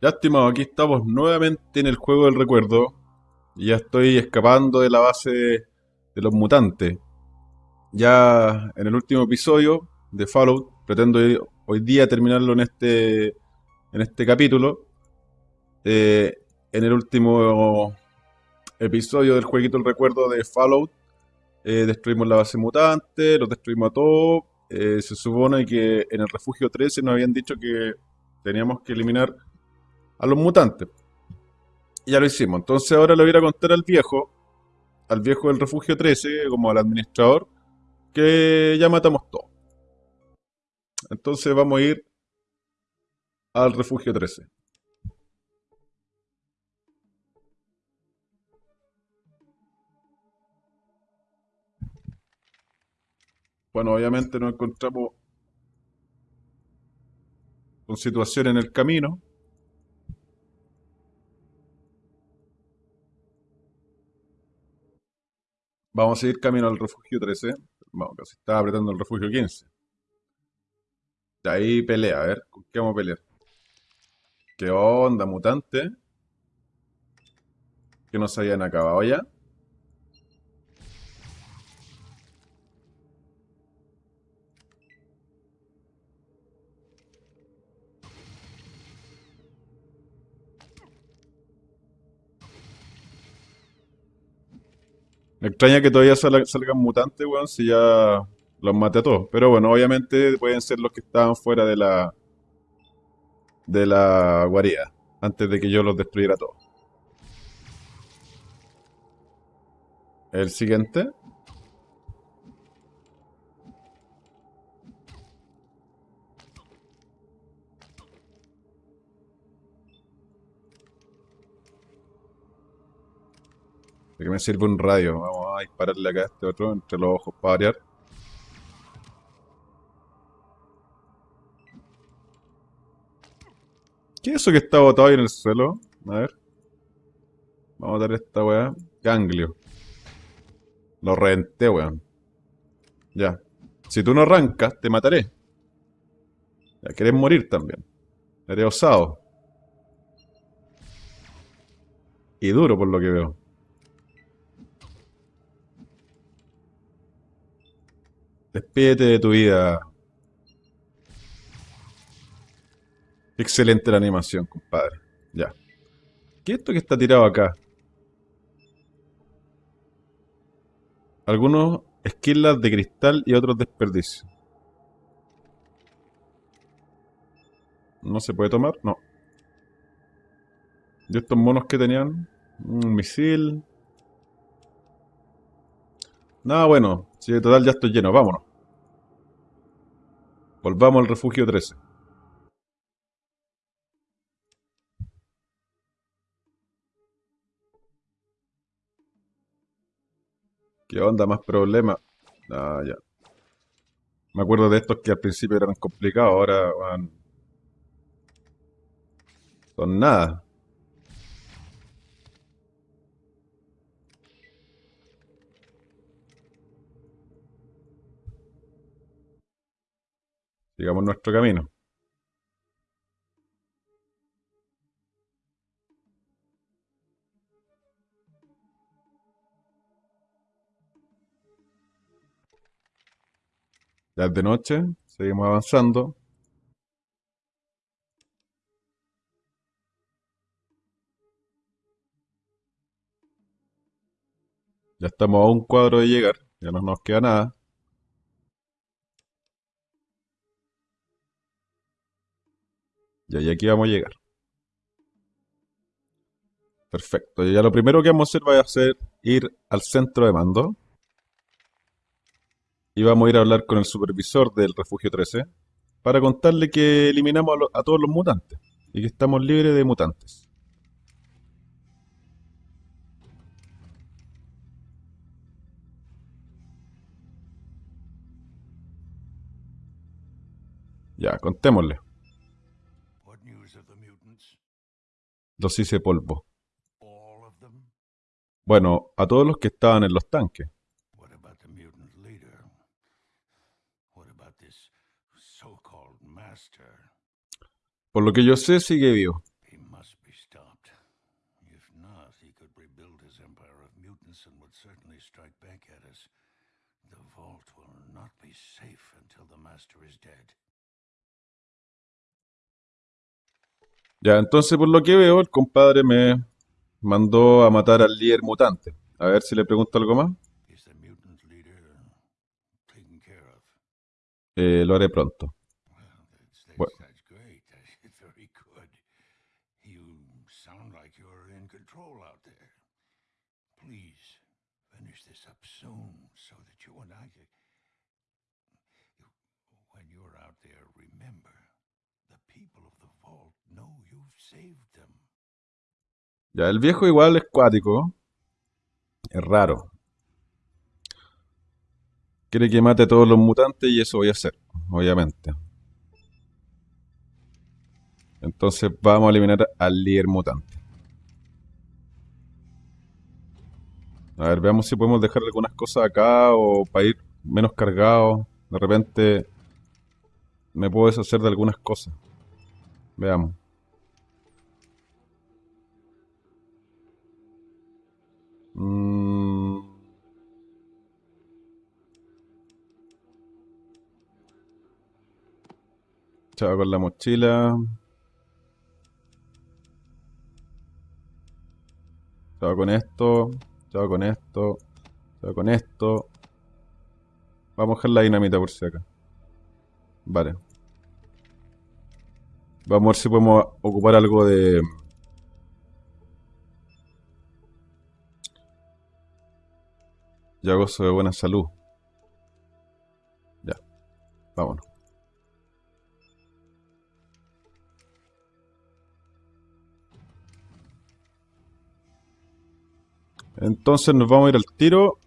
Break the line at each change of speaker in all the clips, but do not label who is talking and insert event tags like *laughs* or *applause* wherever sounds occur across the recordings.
Ya, estimado, aquí estamos nuevamente en el juego del recuerdo. Ya estoy escapando de la base de los mutantes. Ya en el último episodio de Fallout, pretendo hoy día terminarlo en este, en este capítulo. Eh, en el último episodio del jueguito del recuerdo de Fallout, eh, destruimos la base mutante, los destruimos a todos. Eh, se supone que en el refugio 13 nos habían dicho que teníamos que eliminar a los mutantes. Ya lo hicimos. Entonces ahora le voy a contar al viejo, al viejo del refugio 13, como al administrador, que ya matamos todo. Entonces vamos a ir al refugio 13. Bueno, obviamente nos encontramos con situación en el camino. Vamos a seguir camino al refugio 13. Vamos, casi estaba apretando el refugio 15. De ahí pelea, a ver, ¿con qué vamos a pelear? ¿Qué onda, mutante? Que no se habían acabado ya. Me extraña que todavía salgan mutantes, weón, si ya los maté a todos. Pero bueno, obviamente pueden ser los que estaban fuera de la de la guarida, antes de que yo los destruyera todos. El siguiente. ¿De qué me sirve un radio? Vamos a dispararle acá a este otro entre los ojos para variar. ¿Qué es eso que está botado ahí en el suelo? A ver. Vamos a dar esta weá. Ganglio. Lo reventé, weón. Ya. Si tú no arrancas, te mataré. Ya, querés morir también. Eres osado. Y duro por lo que veo. Despídete de tu vida. Excelente la animación, compadre. Ya. ¿Qué es esto que está tirado acá? Algunos esquilas de cristal y otros desperdicios. ¿No se puede tomar? No. ¿Y estos monos que tenían? Un misil. Nada bueno. Si de total ya estoy lleno. Vámonos. Volvamos al refugio 13. ¿Qué onda? ¿Más problemas? Ah, ya. Me acuerdo de estos que al principio eran complicados, ahora van... Son nada. Sigamos nuestro camino. Ya es de noche, seguimos avanzando. Ya estamos a un cuadro de llegar, ya no nos queda nada. Y aquí vamos a llegar. Perfecto. Ya lo primero que vamos a hacer va a ser ir al centro de mando. Y vamos a ir a hablar con el supervisor del refugio 13 para contarle que eliminamos a, a todos los mutantes y que estamos libres de mutantes. Ya, contémosle. Los hice polvo. Bueno, a todos los que estaban en los tanques. Por lo que yo sé, sigue vivo.
Hansen would certainly strike back at us. The vault will not be safe until the master is dead.
Ya, entonces por lo que veo, el compadre me mandó a matar al líder mutante. A ver si le pregunto algo más. Eh, lo haré pronto.
Well, that's, that's,
Well-
that's great. That's very good. You sound like you're in control out there. Please finish this up soon so that you and I can. When you're out there, remember the people of the vault know you've saved them.
Ya, el viejo igual es cuático. Es raro. Quiere que mate a todos los mutantes y eso voy a hacer, obviamente. Entonces vamos a eliminar al líder mutante. A ver, veamos si podemos dejar algunas cosas acá o para ir menos cargado. De repente me puedo deshacer de algunas cosas. Veamos. Mm. Chao con la mochila. Chao con esto. Chao con esto. Chao con esto. Vamos a dejar la dinamita por si acá. Vale. Vamos a ver si podemos ocupar algo de... Ya gozo de buena salud. Ya. Vámonos. Entonces nos vamos a ir al tiro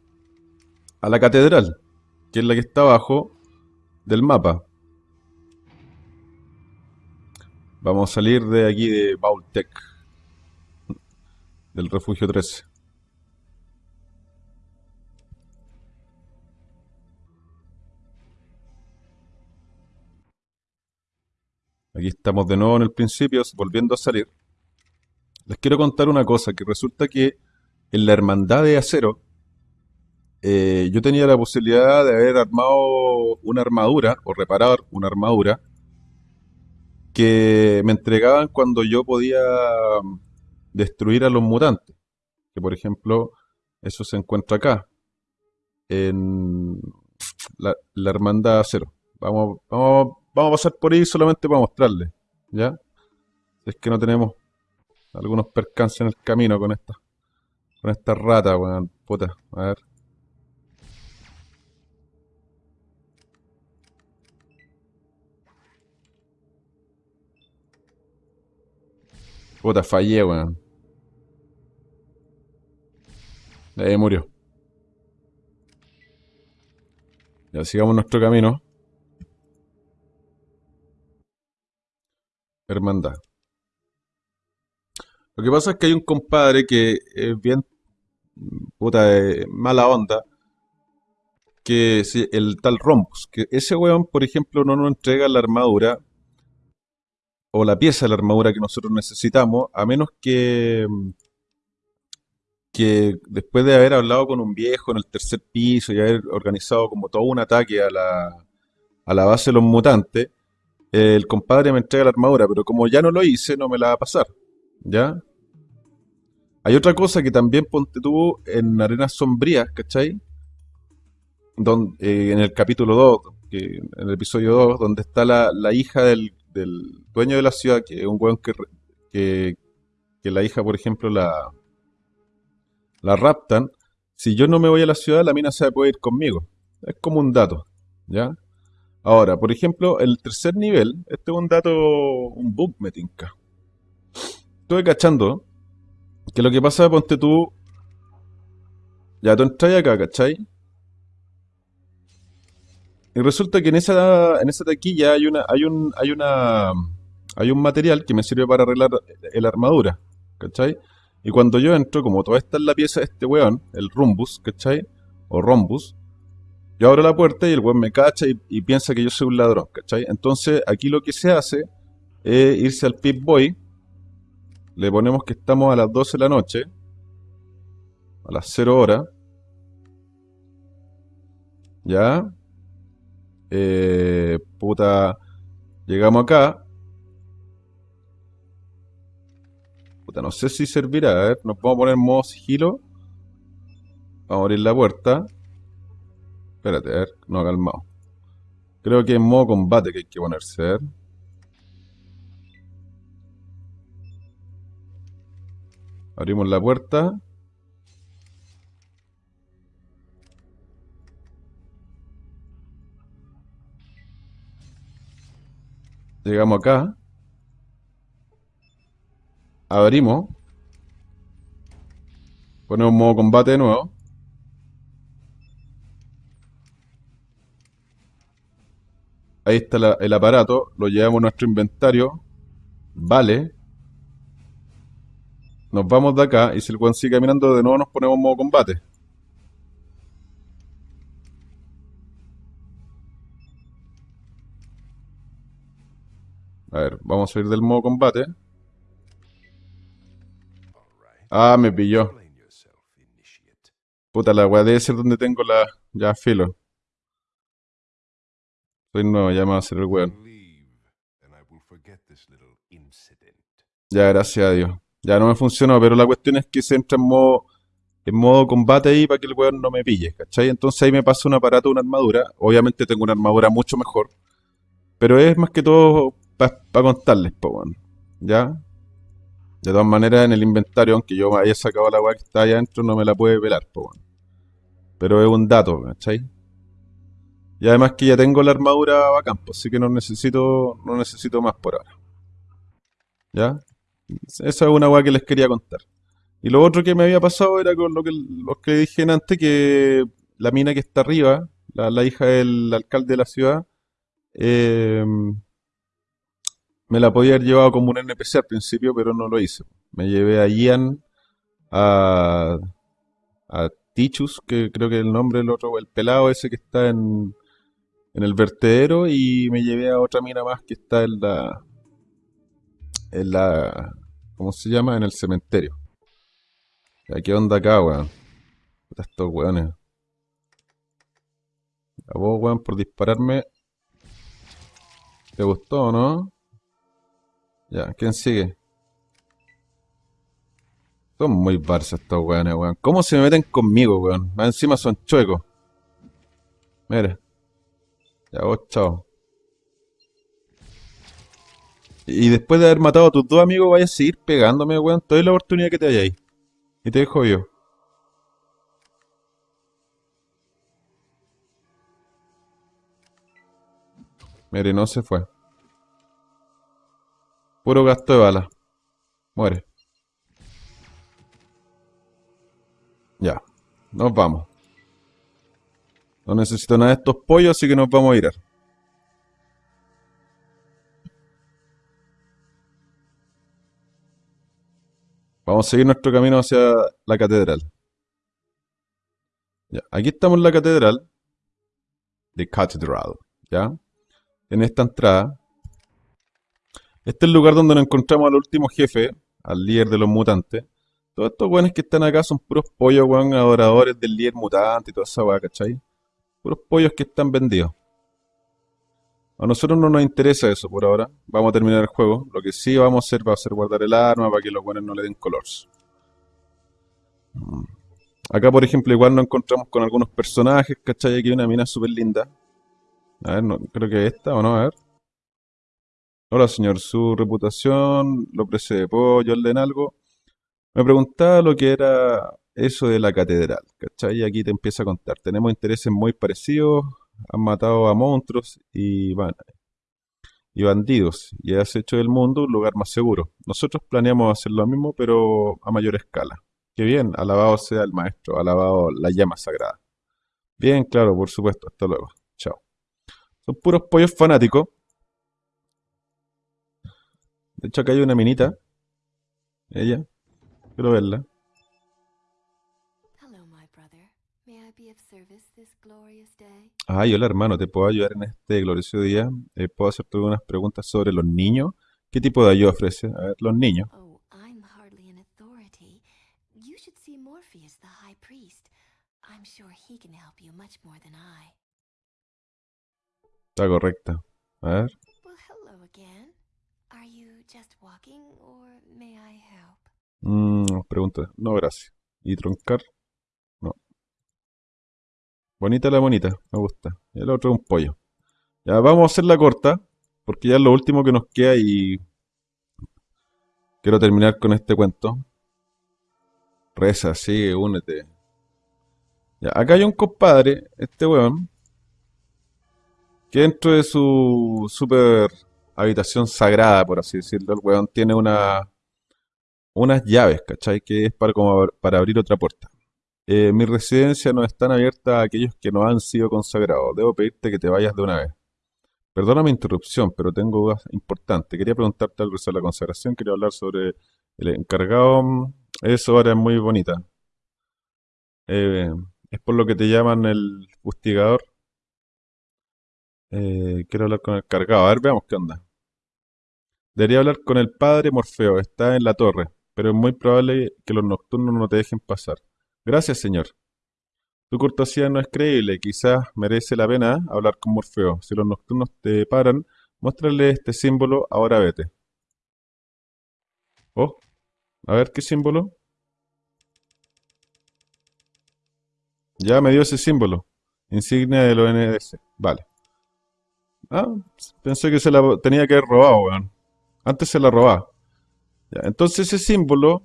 a la catedral, que es la que está abajo del mapa. Vamos a salir de aquí de Vaultec, del refugio 13. Aquí estamos de nuevo en el principio, volviendo a salir. Les quiero contar una cosa, que resulta que en la Hermandad de Acero, eh, yo tenía la posibilidad de haber armado una armadura, o reparar una armadura, que me entregaban cuando yo podía mm, destruir a los mutantes. Que por ejemplo, eso se encuentra acá, en la, la Hermandad de Acero. Vamos, vamos, vamos a pasar por ahí solamente para mostrarles, ¿ya? Es que no tenemos algunos percances en el camino con esta, con esta rata, weón, puta, a ver. Puta, fallé, weón. Ahí murió. Ya sigamos nuestro camino. Hermandad. Lo que pasa es que hay un compadre que es bien puta de mala onda. Que el tal Rombus. Que ese weón, por ejemplo, no nos entrega la armadura o la pieza de la armadura que nosotros necesitamos, a menos que, que después de haber hablado con un viejo en el tercer piso y haber organizado como todo un ataque a la, a la base de los mutantes, el compadre me entrega la armadura, pero como ya no lo hice, no me la va a pasar. ¿Ya? Hay otra cosa que también ponte tú en Arenas Sombrías, ¿cachai? Don- eh, en el capítulo 2, que, en el episodio 2, donde está la, la hija del, del dueño de la ciudad, que es un weón que, que, que la hija, por ejemplo, la, la raptan. Si yo no me voy a la ciudad, la mina se puede ir conmigo. Es como un dato, ¿ya? Ahora, por ejemplo, el tercer nivel, este es un dato, un bug me tinca. Estuve cachando que lo que pasa, ponte tú, ya tú entras acá, ¿cachai? Y resulta que en esa, en esa taquilla hay una, hay un, hay una, hay un material que me sirve para arreglar la armadura, ¿cachai? Y cuando yo entro, como toda esta es la pieza de este weón, el Rumbus, ¿cachai? O Rombus, yo abro la puerta y el weón me cacha y, piensa que yo soy un ladrón, ¿cachai? Entonces aquí lo que se hace es irse al Pip Boy, le ponemos que estamos a las 12 de la noche, a las 0 horas. Ya. Eh, puta. Llegamos acá. Puta, no sé si servirá. A ver, nos vamos poner en modo sigilo. Vamos a abrir la puerta. Espérate, a ver, no, calmado. Creo que en modo combate que hay que ponerse. Abrimos la puerta. Llegamos acá. Abrimos. Ponemos modo combate de nuevo. Ahí está el aparato. Lo llevamos a nuestro inventario. Vale. Nos vamos de acá. Y si el weón sigue caminando, de nuevo nos ponemos modo combate. A ver, vamos a salir del modo combate. Ah, me pilló. Puta, la weá debe ser donde tengo la... Ya, filo. Soy nuevo, ya me va a hacer el weón. Ya, gracias a Dios. Ya no me funcionó, pero la cuestión es que se entra en modo, en modo combate ahí para que el weón no me pille, ¿cachai? Entonces ahí me pasa un aparato, una armadura. Obviamente tengo una armadura mucho mejor. Pero es más que todo para contarles, po, weón. ¿Ya? De todas maneras, en el inventario, aunque yo me haya sacado la weá que está allá adentro, no me la puede pelar, po, weón. Pero es un dato, ¿cachai? Y además que ya tengo la armadura bacán, pues, así que no necesito, no necesito más por ahora. ¿Ya? Esa es una weá que les quería contar. Y lo otro que me había pasado era con lo que, lo que dije antes, que la mina que está arriba, la, la hija del alcalde de la ciudad, eh, me la podía haber llevado como un NPC al principio, pero no lo hice. Me llevé a Ian, a, a Tichus, que creo que es el nombre del otro, el pelado ese que está en, en el vertedero, y me llevé a otra mina más que está en la, en la, ¿cómo se llama? En el cementerio. ¿Qué onda acá, weón? Puta, estos weones. A vos, weón, por dispararme. ¿Te gustó o no? Ya, ¿quién sigue? Son muy barça estos weones, weón. ¿Cómo se me meten conmigo, weón? Más encima son chuecos. Mira. Ya vos, chao. Y después de haber matado a tus dos amigos, vayas a seguir pegándome, weón. Te doy la oportunidad que te hayáis. Y te dejo yo. Mire, no se fue. Puro gasto de balas. Muere. Ya. Nos vamos. No necesito nada de estos pollos, así que nos vamos a ir. Vamos a seguir nuestro camino hacia la catedral. Ya, aquí estamos en la catedral. The Cathedral. ¿Ya? En esta entrada. Este es el lugar donde nos encontramos al último jefe, al líder de los mutantes. Todos estos weones que están acá son puros pollos, weón, adoradores del líder mutante y toda esa weá, ¿cachai? Puros pollos que están vendidos. A nosotros no nos interesa eso por ahora. Vamos a terminar el juego. Lo que sí vamos a hacer va a ser guardar el arma para que los buenos no le den colores. Mm. Acá, por ejemplo, igual nos encontramos con algunos personajes, ¿cachai? Aquí hay una mina súper linda. A ver, no, creo que esta o no, a ver. Hola, señor. Su reputación lo precede. ¿Puedo ayudarle en algo? Me preguntaba lo que era eso de la catedral, ¿cachai? Y aquí te empieza a contar. Tenemos intereses muy parecidos, han matado a monstruos y, y bandidos, y has hecho del mundo un lugar más seguro. Nosotros planeamos hacer lo mismo, pero a mayor escala. Qué bien, alabado sea el maestro, alabado la llama sagrada. Bien, claro, por supuesto, hasta luego. Chao. Son puros pollos fanáticos. De hecho, acá hay una minita. Ella. Quiero verla. Ay, hola hermano, ¿te puedo ayudar en este glorioso día? Eh, ¿puedo hacerte unas preguntas sobre los niños? ¿Qué tipo de ayuda ofrece? A ver, los niños.
Oh, I'm hardly an authority. You should see Morpheus, the High I'm sure he can help you much more than I.
Está correcta. A ver.
Well, hello again. Are you just walking or may I help?
Mm, pregunta. No, gracias. ¿Y troncar? Bonita la bonita. Me gusta. Y el otro es un pollo. Ya vamos a hacerla corta. Porque ya es lo último que nos queda y quiero terminar con este cuento. Reza, sigue, únete. Acá hay un compadre, este weón, que dentro de su super habitación sagrada, por así decirlo, el weón tiene una, unas llaves, ¿cachai? Que es para, como para abrir otra puerta. Eh, mi residencia no están abiertas a aquellos que no han sido consagrados. Debo pedirte que te vayas de una vez. Perdona mi interrupción, pero tengo dudas importantes. Quería preguntarte algo sobre la consagración. Quería hablar sobre el encargado. Eso ahora es muy bonita. Eh, es por lo que te llaman el fustigador. Eh, quiero hablar con el cargado. A ver, veamos qué onda. Debería hablar con el padre Morfeo. Está en la torre, pero es muy probable que los nocturnos no te dejen pasar. Gracias, señor. Tu cortesía no es creíble. Quizás merece la pena hablar con Morfeo. Si los nocturnos te paran, muéstrale este símbolo. Ahora vete. Oh, a ver qué símbolo. Ya me dio ese símbolo. Insignia del ONDC. Vale. Ah, pensé que se la tenía que haber robado, weón. Antes se la robaba. Entonces ese símbolo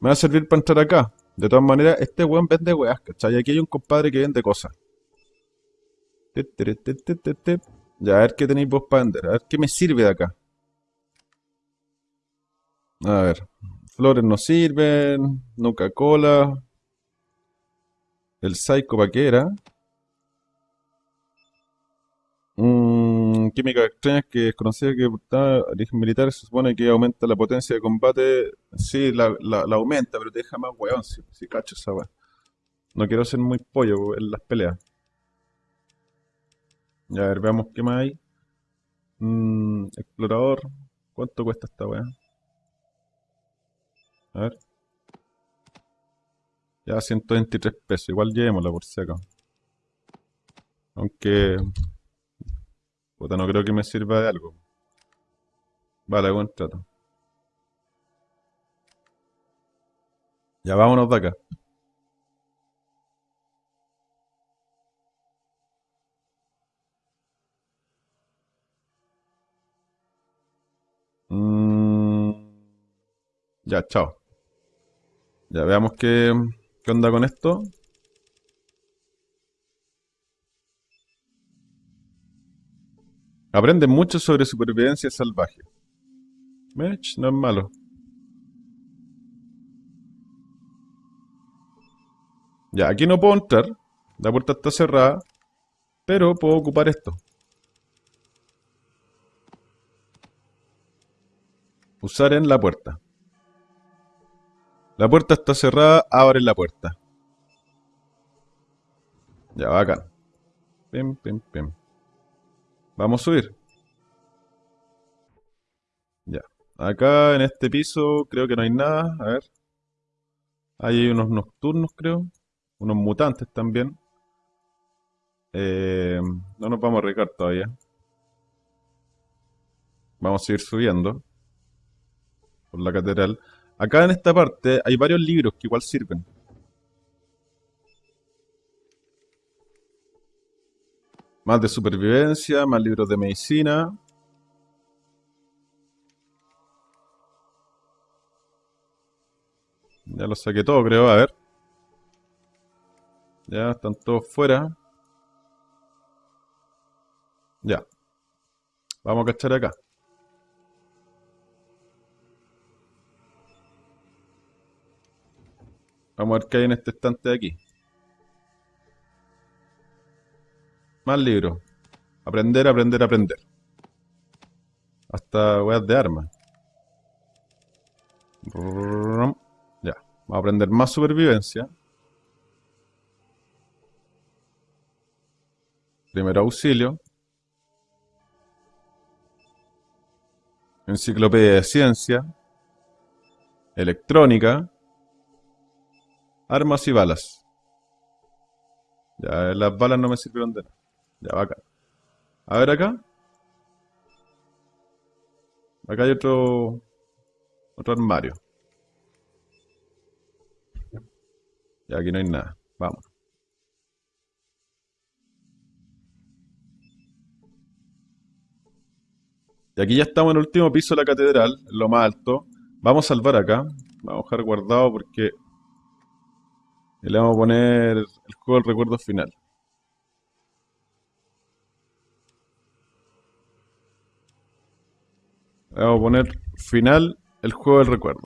me va a servir para entrar acá. De todas maneras, este weón vende weas, ¿cachai? Aquí hay un compadre que vende cosas. Ya, a ver qué tenéis vos para vender. A ver qué me sirve de acá. A ver. Flores no sirven. Nuca Cola. El Psycho ¿para qué era? Mm, química extraña que es conocida que origen militar se supone que aumenta la potencia de combate. Sí, la, aumenta, pero te deja más weón si, si cacho esa weá. No quiero ser muy pollo en las peleas. Ya, a ver, veamos qué más hay. Mm, explorador. ¿Cuánto cuesta esta weá? A ver. Ya, 123 pesos. Igual llevémosla por si. Aunque... Puta, no creo que me sirva de algo. Vale, buen trato. Ya vámonos de acá. Mm, ya, chao. Ya veamos qué, qué onda con esto. Aprende mucho sobre supervivencia salvaje. Mech, no es malo. Ya, aquí no puedo entrar. La puerta está cerrada. Pero puedo ocupar esto. Usar en la puerta. La puerta está cerrada, abre la puerta. Ya, bacán. Pim, pim, pim. Vamos a subir. Ya. Acá en este piso creo que no hay nada. A ver. Ahí hay unos nocturnos, creo. Unos mutantes también. Eh, no nos vamos a arriesgar todavía. Vamos a seguir subiendo. Por la catedral. Acá en esta parte hay varios libros que igual sirven. Más de supervivencia, más libros de medicina. Ya lo saqué todo, creo. A ver. Ya, están todos fuera. Ya. Vamos a cachar acá. Vamos a ver qué hay en este estante de aquí. Más libros. Aprender, aprender, aprender. Hasta weas de armas. Ya. Vamos a aprender más supervivencia. Primer auxilio. Enciclopedia de ciencia. Electrónica. Armas y balas. Ya, las balas no me sirvieron de nada. Ya, bacán. A ver acá. Acá hay otro... Otro armario. Y aquí no hay nada. Vamos. Y aquí ya estamos en el último piso de la catedral, lo más alto. Vamos a salvar acá. Vamos a dejar guardado porque le vamos a poner el juego del recuerdo final. Le vamos a poner final el juego del recuerdo.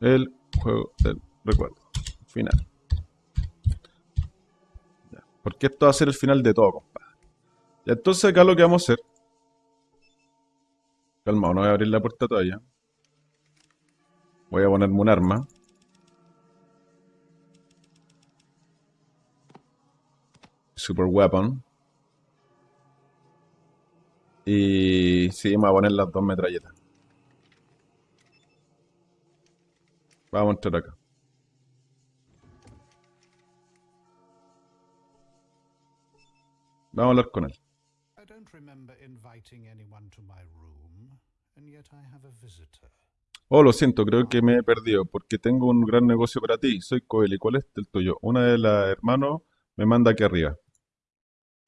El juego del recuerdo. Final. Ya, Porque esto va a ser el final de todo, compadre. Y entonces acá lo que vamos a hacer. Calma, no voy a abrir la puerta todavía. Voy a ponerme un arma. Super Weapon. Y sí, me voy a poner las dos metralletas. Vamos a entrar acá. Vamos a hablar con él.
I don't remember inviting anyone to my room, and yet I have a visitor.
Oh, lo siento, creo que me he perdido porque tengo un gran negocio para ti. Soy Coeli. ¿Cuál es el tuyo? Una de las hermanos me manda aquí arriba.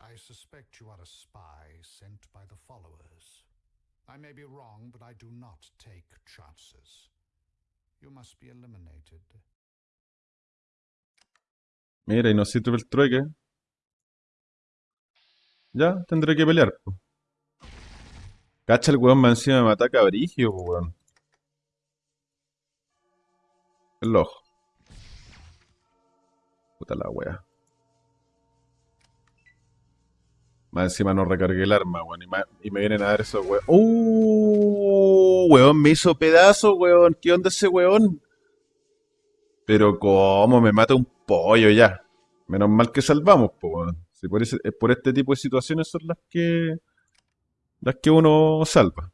I suspect you are a spy I may be wrong, but I do not take chances. You must be eliminated.
Mira, y no sirve el trueque. Ya, tendré que pelear. Cacha el weón más encima me ataca brigio, weón. El ojo. Puta la wea. Encima no recargué el arma, weón. Y, me vienen a dar esos weón. ¡Uh! Weón, me hizo pedazo, weón. ¿Qué onda ese weón? Pero cómo me mata un pollo ya. Menos mal que salvamos, po, weón. Si por, eh, por este tipo de situaciones son las que las que uno salva.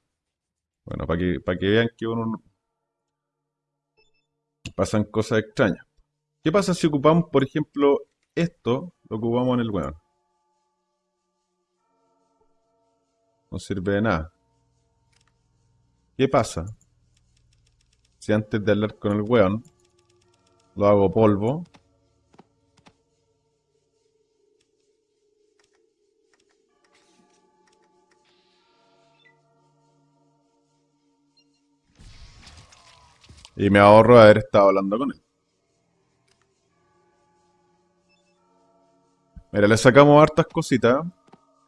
Bueno, para que, para que vean que uno no- pasan cosas extrañas. ¿Qué pasa si ocupamos, por ejemplo, esto, lo ocupamos en el weón? No sirve de nada. ¿Qué pasa si antes de hablar con el weón lo hago polvo? Y me ahorro haber estado hablando con él. Mira, le sacamos hartas cositas.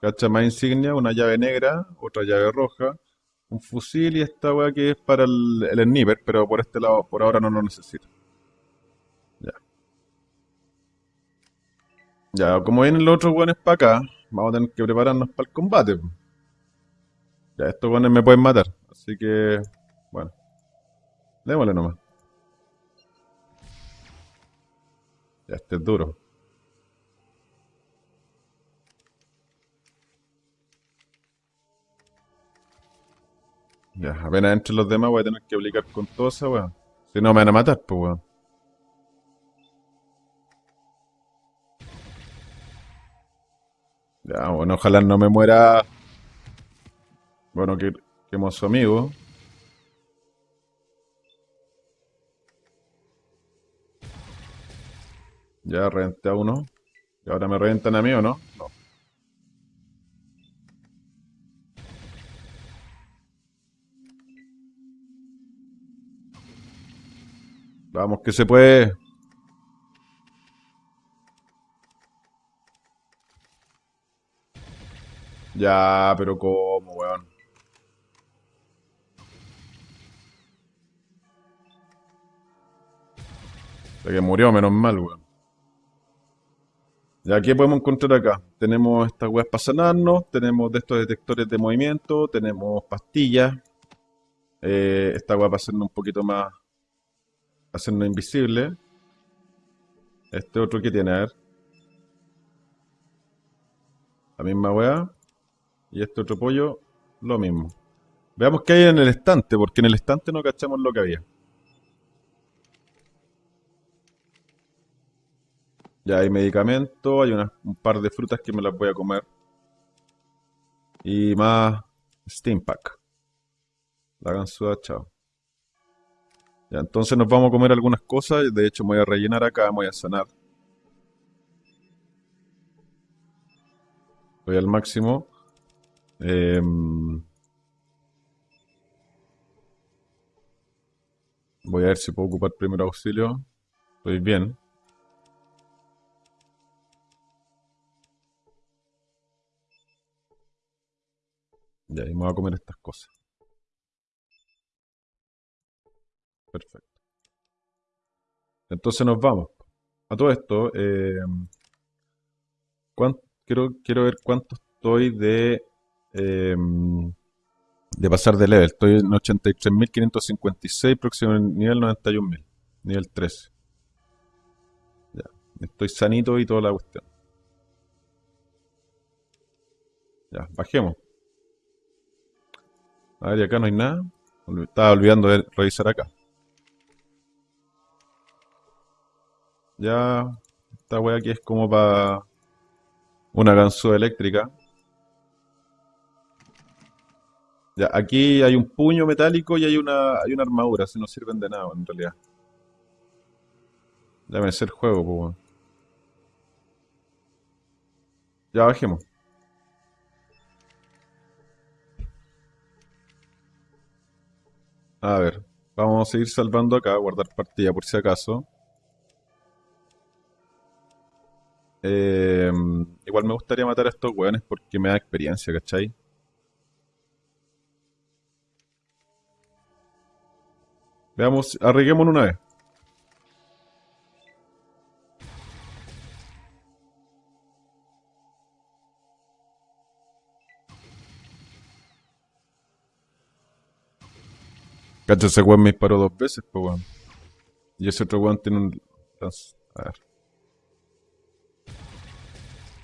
Cacha más insignia, una llave negra, otra llave roja, un fusil y esta weá que es para el, el sniper, pero por este lado, por ahora no lo necesito. Ya. Ya, como vienen los otros weones para acá, vamos a tener que prepararnos para el combate. Ya, estos weones me pueden matar, así que, bueno. Démosle nomás. Ya, este es duro. Ya, apenas entre los demás voy a tener que aplicar con todo esa weón. Si no me van a matar, pues weón. Ya, bueno, ojalá no me muera. Bueno, que quemo a su amigo. Ya reventé a uno. ¿Y ahora me reventan a mí o no? No. Vamos, que se puede. Ya, pero ¿cómo, weón? Sea que murió, menos mal, weón. Ya, ¿qué podemos encontrar acá? Tenemos estas weas para sanarnos, tenemos de estos detectores de movimiento, tenemos pastillas. Eh, esta wea para hacernos un poquito más. Hacernos invisible. Este otro que tiene, a ver. La misma wea. Y este otro pollo, lo mismo. Veamos qué hay en el estante, porque en el estante no cachamos lo que había. Ya hay medicamentos, hay un par de frutas que me las voy a comer. Y más Steam Pack. La ganzúa, chao. Ya, entonces nos vamos a comer algunas cosas. De hecho, me voy a rellenar acá, me voy a sanar. Voy al máximo. Em, voy a ver si puedo ocupar primer auxilio. Estoy bien. Ya, y me voy a comer estas cosas. Perfecto. Entonces nos vamos. A todo esto, eh, quiero, quiero ver cuánto estoy de, eh, de pasar de level. Estoy en 83.556, próximo nivel 91.000, nivel 13. Ya, estoy sanito y toda la cuestión. Ya, bajemos. A ver, acá no hay nada. Estaba olvidando de revisar acá. Ya, esta wea aquí es como para una ganzúa eléctrica. Ya, aquí hay un puño metálico y hay una, hay una armadura, así no sirven de nada en realidad. Ya me el juego, pues. Ya bajemos. A ver, vamos a seguir salvando acá, guardar partida por si acaso. Eh, igual me gustaría matar a estos weones porque me da experiencia, ¿cachai? Veamos, arriesguémonos una vez. Cacha, ese weón me disparó dos veces, pues weón. Y ese otro weón tiene un... A ver.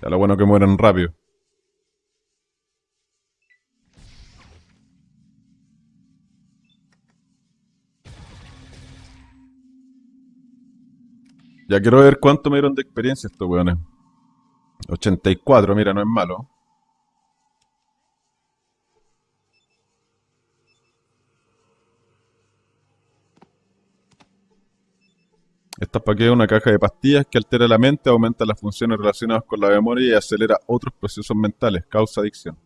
Ya lo bueno que mueran rápido. Ya quiero ver cuánto me dieron de experiencia estos weones. 84, mira, no es malo. Esta es una caja de pastillas que altera la mente, aumenta las funciones relacionadas con la memoria y acelera otros procesos mentales, causa adicción.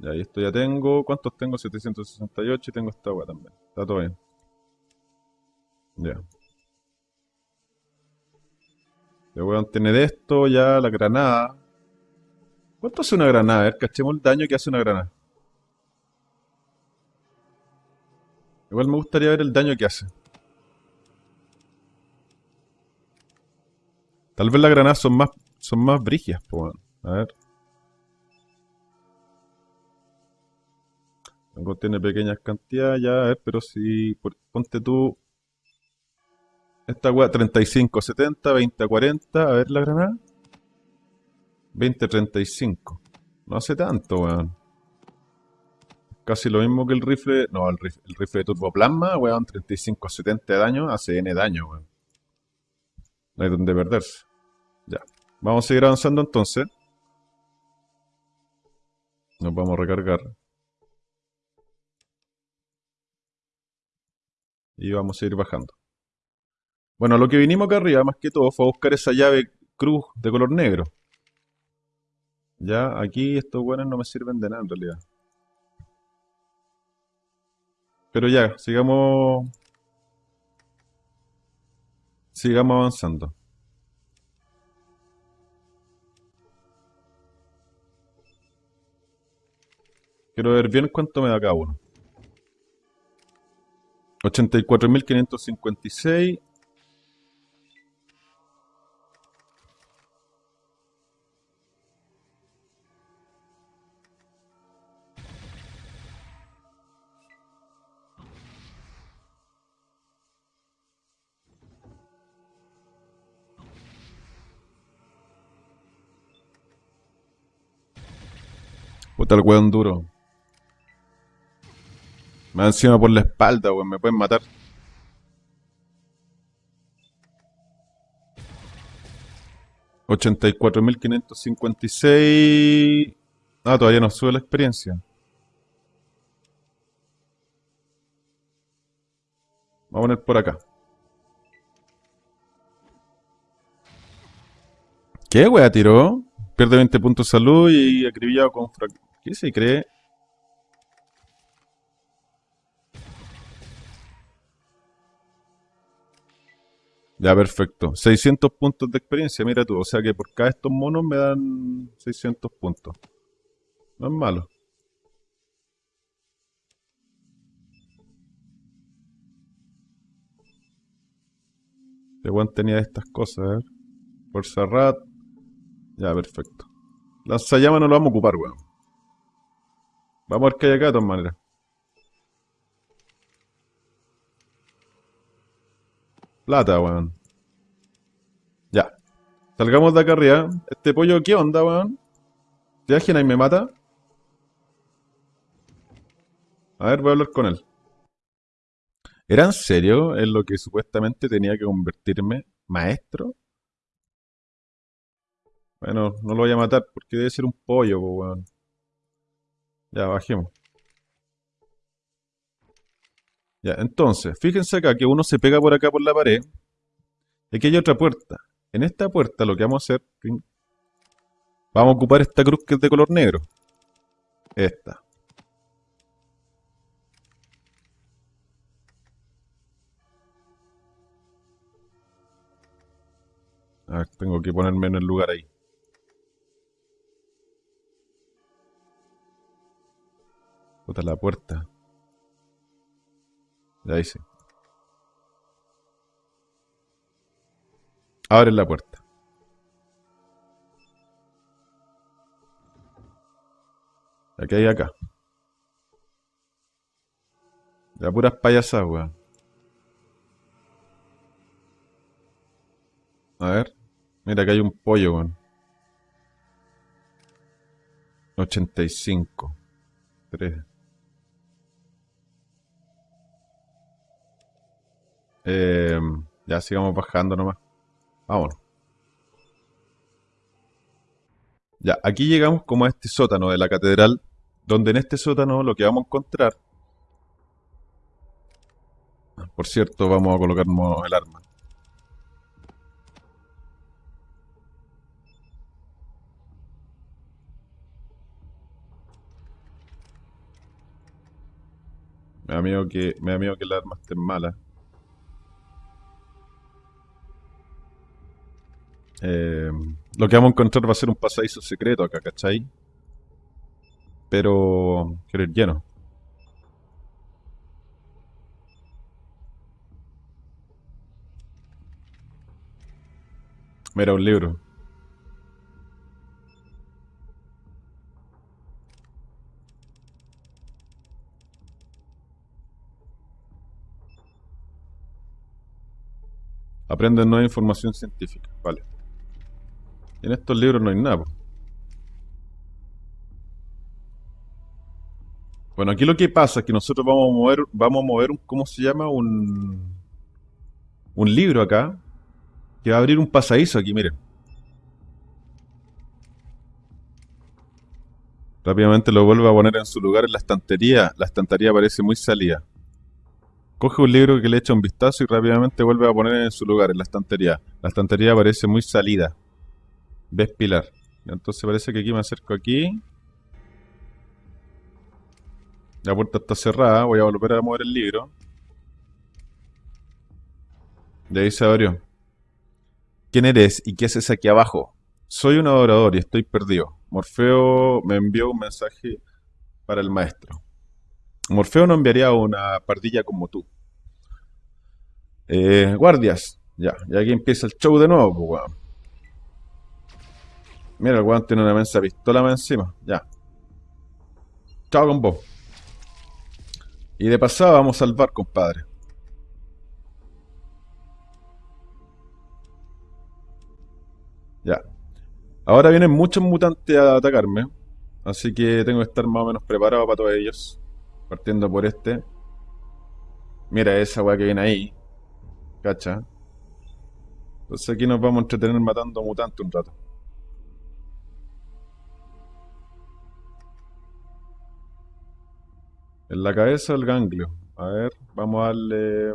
Y esto ya tengo. ¿Cuántos tengo? 768 y tengo esta agua también. Está todo bien. Ya. Le voy a tener esto, ya la granada. ¿Cuánto hace una granada? A ver, cachemos el daño que hace una granada. Igual me gustaría ver el daño que hace. Tal vez las granadas son más, son más brigias, weón. A ver. Contiene pequeñas cantidades, ya, a ver, pero si por- ponte tú esta weá 35, 70, 20, 40, a ver la granada. 20, 35. No hace tanto, weón. Casi lo mismo que el rifle, no, el rifle, el rifle de turboplasma, weón, 35, 70 de daño, hace N daño, weón. No hay donde perderse. Vamos a seguir avanzando entonces. Nos vamos a recargar. Y vamos a ir bajando. Bueno, lo que vinimos acá arriba, más que todo, fue a buscar esa llave cruz de color negro. Ya, aquí estos buenos no me sirven de nada en realidad. Pero ya, sigamos. Sigamos avanzando. Quiero ver bien cuánto me da cada uno. 84.556. Puta el weón duro. Da encima por la espalda, weón. Me pueden matar. 84.556. Ah, todavía no sube la experiencia. Vamos a poner por acá. ¿Qué wea tiró? Pierde 20 puntos de salud y acribillado con. ¿Qué se cree? Ya, perfecto. 600 puntos de experiencia, mira tú. O sea que por cada estos monos me dan 600 puntos. No es malo. Este weón tenía estas cosas, a ver. Fuerza rat. Ya, perfecto. Lanzallamas no lo vamos a ocupar, weón. Vamos a ver qué hay acá de todas maneras. Plata, weón. Ya. Salgamos de acá arriba. Este pollo, ¿qué onda, weón? ¿Te y me mata? A ver, voy a hablar con él. ¿Era en serio en lo que supuestamente tenía que convertirme maestro? Bueno, no lo voy a matar porque debe ser un pollo, po, weón. Ya, bajemos. Ya, entonces, fíjense acá que uno se pega por acá por la pared. Aquí hay otra puerta. En esta puerta lo que vamos a hacer... Vamos a ocupar esta cruz que es de color negro. Esta. A ver, tengo que ponerme en el lugar ahí. Puta la puerta. Ya hice. Abre la puerta. Aquí hay acá. Ya puras payasadas, weón. A ver. Mira, acá hay un pollo, weón. 85. 3. Eh, ya sigamos bajando nomás. Vámonos. Ya, aquí llegamos como a este sótano de la catedral, donde en este sótano lo que vamos a encontrar... Por cierto, vamos a colocarnos el arma. Me da miedo que, me da miedo que el arma esté mala. Eh, lo que vamos a encontrar va a ser un pasadizo secreto acá, ¿cachai? Pero... quiero ir lleno. Mira, un libro. Aprende nueva información científica. Vale. En estos libros no hay nada. Bueno, aquí lo que pasa es que nosotros vamos a mover, vamos a mover un, ¿cómo se llama? Un, un libro acá, que va a abrir un pasadizo aquí, miren. Rápidamente lo vuelve a poner en su lugar en la estantería. La estantería parece muy salida. Coge un libro que le echa un vistazo y rápidamente vuelve a poner en su lugar en la estantería. La estantería parece muy salida. ¿Ves, Pilar? Entonces parece que aquí me acerco aquí. La puerta está cerrada. Voy a volver a mover el libro. De ahí se abrió. ¿Quién eres y qué haces aquí abajo? Soy un adorador y estoy perdido. Morfeo me envió un mensaje para el maestro. Morfeo no enviaría una pardilla como tú. Eh, guardias. Ya, y aquí empieza el show de nuevo, pues, weón. Mira, el weón tiene una mensa pistola más encima. Ya. Chao con vos. Y de pasada vamos a salvar, compadre. Ya. Ahora vienen muchos mutantes a atacarme. Así que tengo que estar más o menos preparado para todos ellos. Partiendo por este. Mira esa weá que viene ahí. ¿Cacha? Entonces aquí nos vamos a entretener matando mutantes un rato. ¿En la cabeza el ganglio? A ver, vamos a darle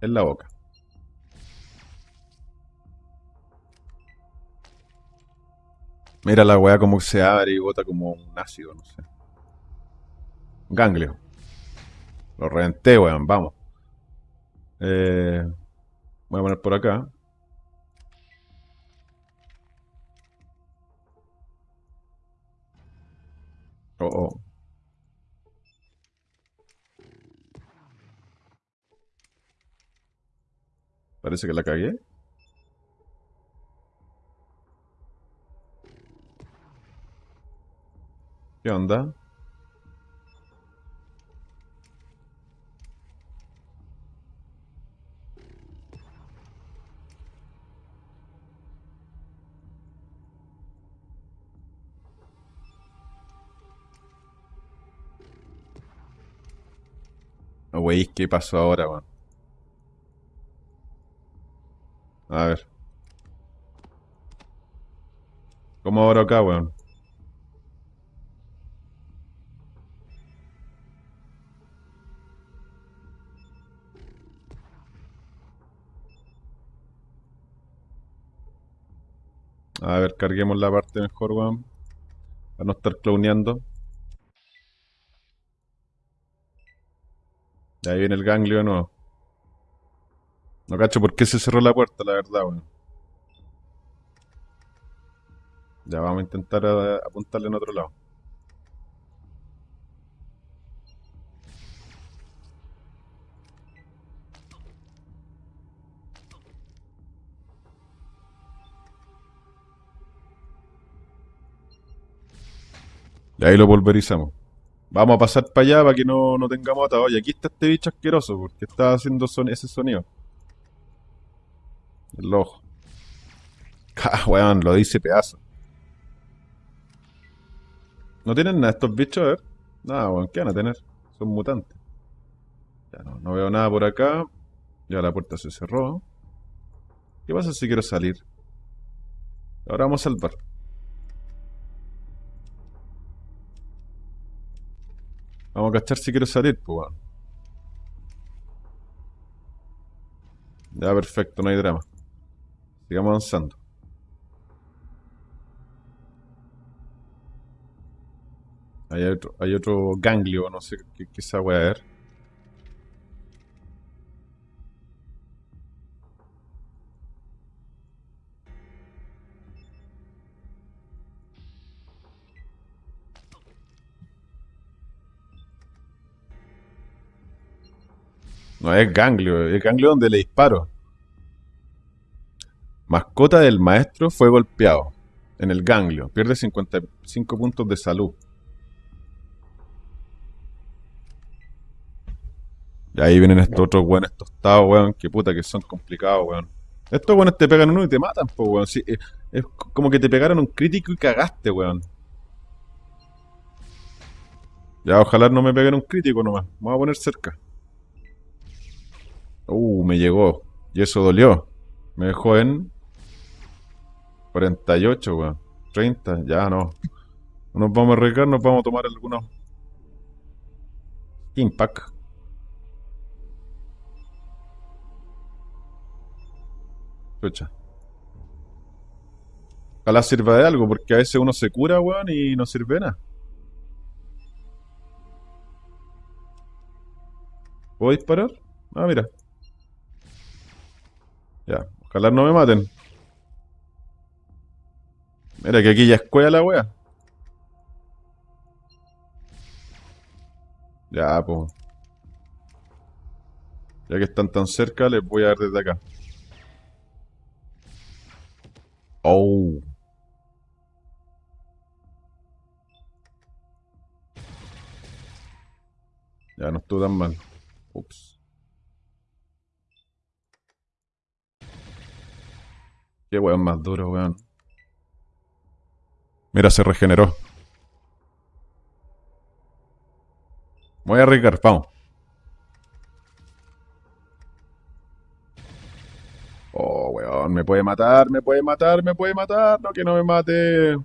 en la boca. Mira la weá como se abre y bota como un ácido, no sé. Ganglio. Lo reventé, weón, vamos. Eh, voy a poner por acá. Oh, oh. Parece que la cagué. ¿Qué onda? Wey, ¿qué pasó ahora, weón? A ver. ¿Cómo ahora acá, weón? A ver, carguemos la parte mejor, weón. Para no estar cloneando. Y ahí viene el ganglio de nuevo. No cacho por qué se cerró la puerta, la verdad, weón. Ya vamos a intentar apuntarle en otro lado. Y ahí lo pulverizamos. Vamos a pasar para allá para que no, no tengamos atado. Y aquí está este bicho asqueroso porque está haciendo ese sonido. El ojo. *laughs* Ah, weón, lo dice pedazo. ¿No tienen nada estos bichos? A ver. Nada, weón, ¿qué van a tener? Son mutantes. Ya no, no veo nada por acá. Ya la puerta se cerró. ¿Qué pasa si quiero salir? Ahora vamos a salvar. Vamos a cachar si quiero salir, pues. Ya, perfecto, no hay drama. Sigamos avanzando. Hay otro, hay otro ganglio, no sé qué, qué esa weá es. No es ganglio, es ganglio donde le disparo. Mascota del maestro fue golpeado en el ganglio. Pierde 55 puntos de salud. Y ahí vienen estos otros weones tostados, weón. Que puta que son complicados, weón. Estos weones te pegan uno y te matan, pues, weón. Sí, es, como que te pegaron un crítico y cagaste, weón. Ya, ojalá no me peguen un crítico nomás. Me voy a poner cerca. Uh, me llegó. Y eso dolió. Me dejó en 48, weón. 30, ya no. No nos vamos a arriesgar, nos vamos a tomar algunos Impact. Chucha. Ojalá sirva de algo, porque a veces uno se cura, weón, y no sirve de nada. ¿Puedo disparar? Ah, mira. Ya, ojalá no me maten. Mira que aquí ya es cueva la wea. Ya, pues. Ya que están tan cerca, les voy a dar desde acá. Oh. Ya no estuvo tan mal. Ups. Qué weón más duro, weón. Mira, se regeneró. Voy a arriesgar, vamos. Oh, weón, me puede matar, me puede matar, me puede matar. No, que no me mate.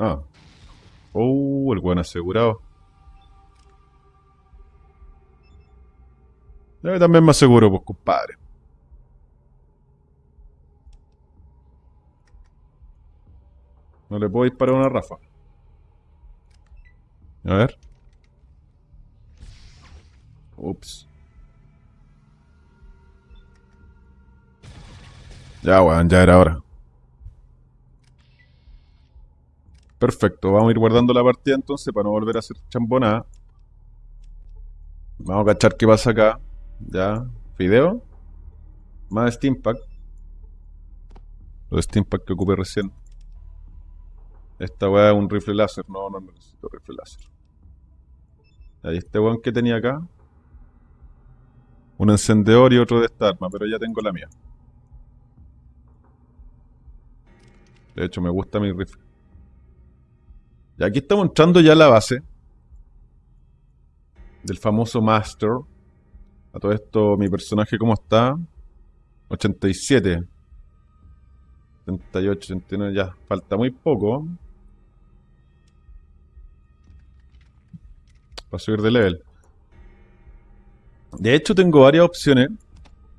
Ah. Oh, el buen asegurado. Yo también me aseguro, pues, compadre. No le puedo disparar una rafa. A ver. Ups. Ya, weón, ya era hora. Perfecto, vamos a ir guardando la partida entonces para no volver a hacer chambonada. Vamos a cachar qué pasa acá. Ya, video. Más Steampack. Los Steampack que ocupé recién. Esta weá es un rifle láser. No, no necesito rifle láser. Ahí este weón que tenía acá. Un encendedor y otro de esta arma, pero ya tengo la mía. De hecho, me gusta mi rifle. Y aquí estamos entrando ya la base del famoso Master. A todo esto, mi personaje, ¿cómo está? 87. 78, 89, ya. Falta muy poco. Para subir de level. De hecho, tengo varias opciones.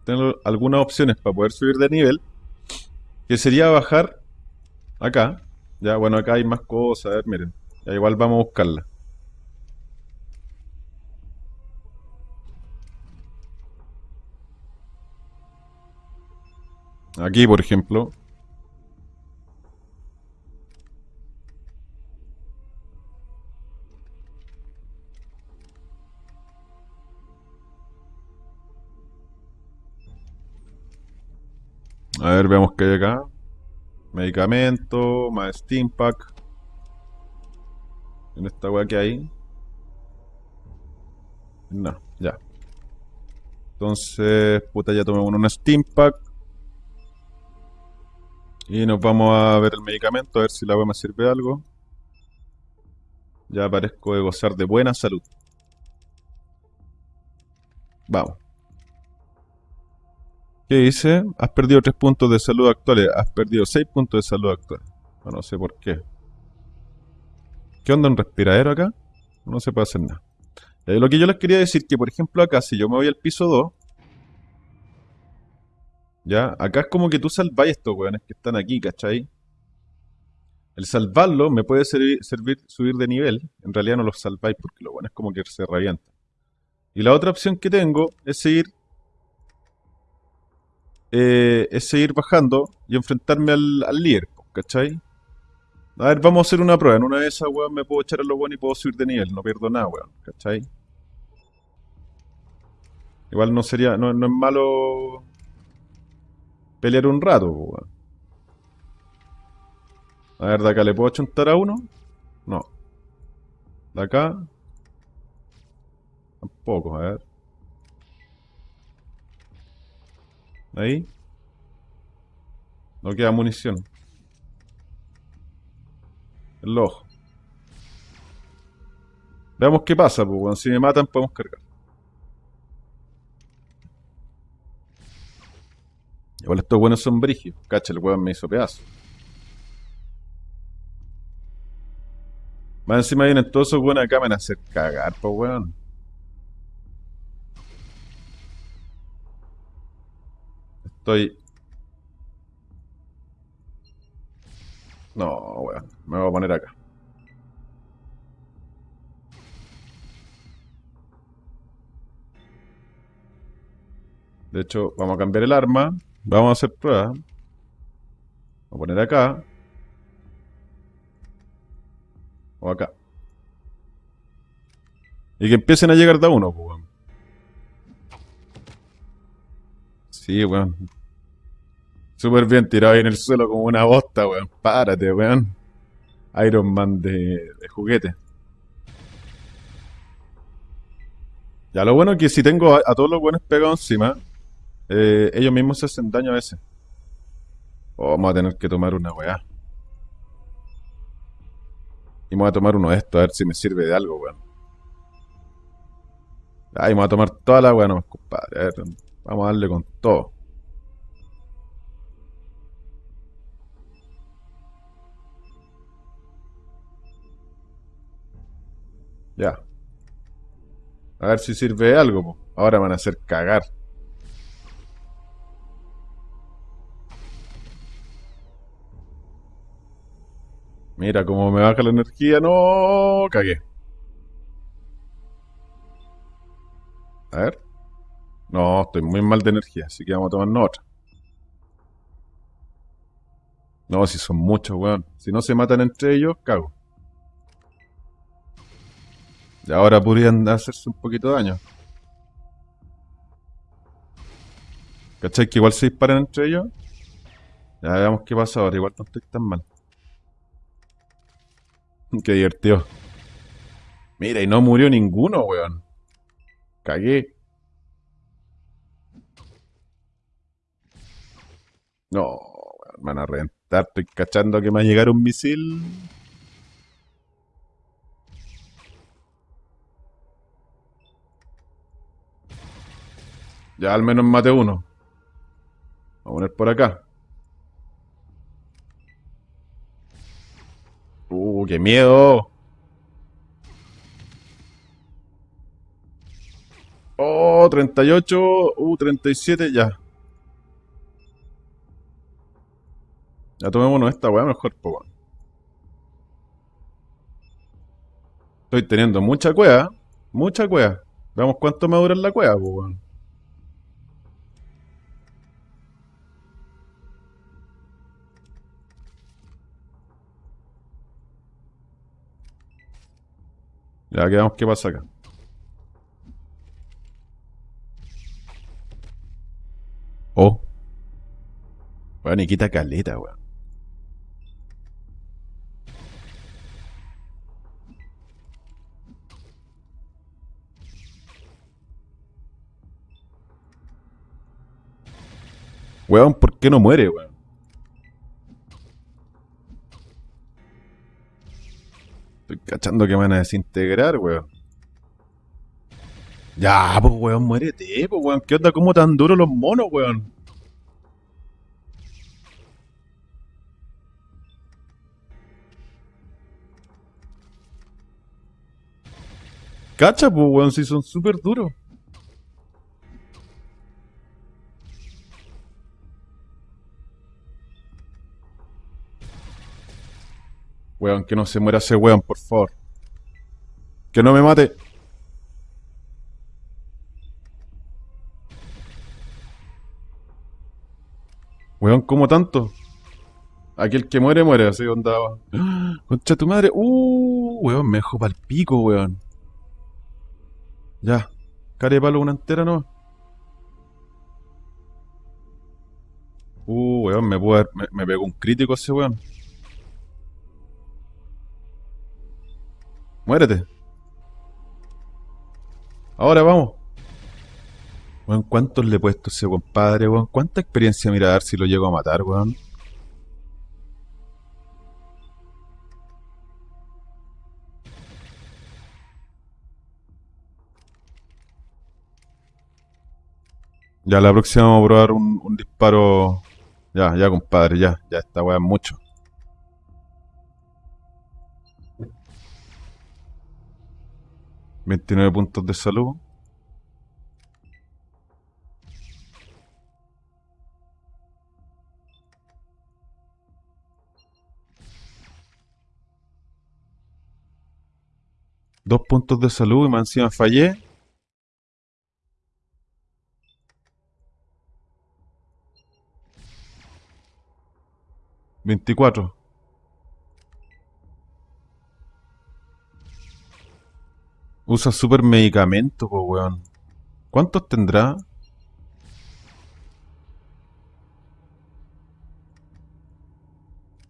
Tengo algunas opciones para poder subir de nivel. Que sería bajar acá. Ya, bueno, acá hay más cosas. A ver, miren. Ya, igual vamos a buscarla. Aquí, por ejemplo. A ver, veamos qué hay acá. Medicamento, más Steam Pack. En esta weá que hay. No, ya. Entonces, puta, ya tomé un Steam Pack. Y nos vamos a ver el medicamento, a ver si la weá me sirve algo. Ya parezco de gozar de buena salud. Vamos. ¿Qué dice? Has perdido 3 puntos de salud actuales. Has perdido 6 puntos de salud actuales. No, sé por qué. ¿Qué onda un respiradero acá? No se puede hacer nada. Eh, lo que yo les quería decir que, por ejemplo, acá, si yo me voy al piso 2, ya, acá es como que tú salváis estos weones que están aquí, ¿cachai? El salvarlo me puede servir, subir de nivel. En realidad no los salváis porque lo bueno como que se revientan. Y la otra opción que tengo es seguir eh, es seguir bajando y enfrentarme al, al líder, ¿cachai? A ver, vamos a hacer una prueba. En una de esas, weón, me puedo echar a lo bueno y puedo subir de nivel. No pierdo nada, weón, ¿cachai? Igual no sería, no, no es malo pelear un rato, weón. A ver, de acá le puedo chuntar a uno. No. De acá. Tampoco, a ver. Ahí. No queda munición. El ojo. Veamos qué pasa, pues, weón. Si me matan, podemos cargar. Igual estos buenos son brigios. Cacha, el weón me hizo pedazo. Más encima vienen todos esos buenos acá, me van a hacer cagar, pues, weón. Estoy... No, weón. Me voy a poner acá. De hecho, vamos a cambiar el arma. Vamos a hacer pruebas. Voy a poner acá. O acá. Y que empiecen a llegar de uno, pues, weón. Sí, weón. Súper bien tirado ahí en el suelo como una bosta, weón. Párate, weón. Iron Man de, de juguete. Ya, lo bueno es que si tengo a, todos los buenos pegados encima, eh, ellos mismos se hacen daño a veces. Oh, vamos a tener que tomar una weá. Y me voy a tomar uno de estos a ver si me sirve de algo, weón. Ay, me voy a tomar toda la weá nomás, compadre. A ver, vamos a darle con todo. Ya. A ver si sirve algo, po. Ahora van a hacer cagar. Mira cómo me baja la energía. No, cagué. A ver. No, estoy muy mal de energía, así que vamos a tomarnos otra. No, si son muchos, weón. Si no se matan entre ellos, cago. Y ahora podrían hacerse un poquito de daño. ¿Cachai? Que igual se disparan entre ellos. Ya veamos qué pasa ahora. Igual no estoy tan mal. Qué divertido. Mira, y no murió ninguno, weón. Cagué. No, weón, me van a reventar. Estoy cachando que me va a llegar un misil. Ya al menos mate uno. Vamos a poner por acá. Uh, qué miedo. Oh, 38. Uh, 37, ya. Ya tomémonos esta weá mejor, po. Estoy teniendo mucha cueva. Mucha cueva. Veamos cuánto me dura la cueva, po. Ya quedamos, ¿qué pasa acá? Oh. Weón, y quita caleta, weón. Weón, ¿por qué no muere, weón? Estoy cachando que me van a desintegrar, weón. Ya, pues, weón, muérete, pues, weón. ¿Qué onda? ¿Cómo tan duros los monos, weón? Cacha, pues, weón, si son súper duros. Weón, que no se muera ese weón, por favor. Que no me mate. Weón, ¿cómo tanto? Aquel que muere, muere, así onda. *gasps* Concha tu madre. Uh, weón, me dejó pa'l pico, weón. Ya. Care palo una entera, ¿no? Uh, weón, me, haber- me, me pegó un crítico ese weón. Muérete. Ahora vamos. Weón, ¿cuántos le he puesto ese compadre, weón? ¿Cuánta experiencia mira a ver si lo llego a matar, weón? Ya la próxima vamos a probar un, un disparo. Ya, ya, compadre, ya, ya, esta weá es mucho. Veintinueve puntos de salud. Dos puntos de salud y más encima fallé. Veinticuatro. Usa super medicamento, po, weón. ¿Cuántos tendrá?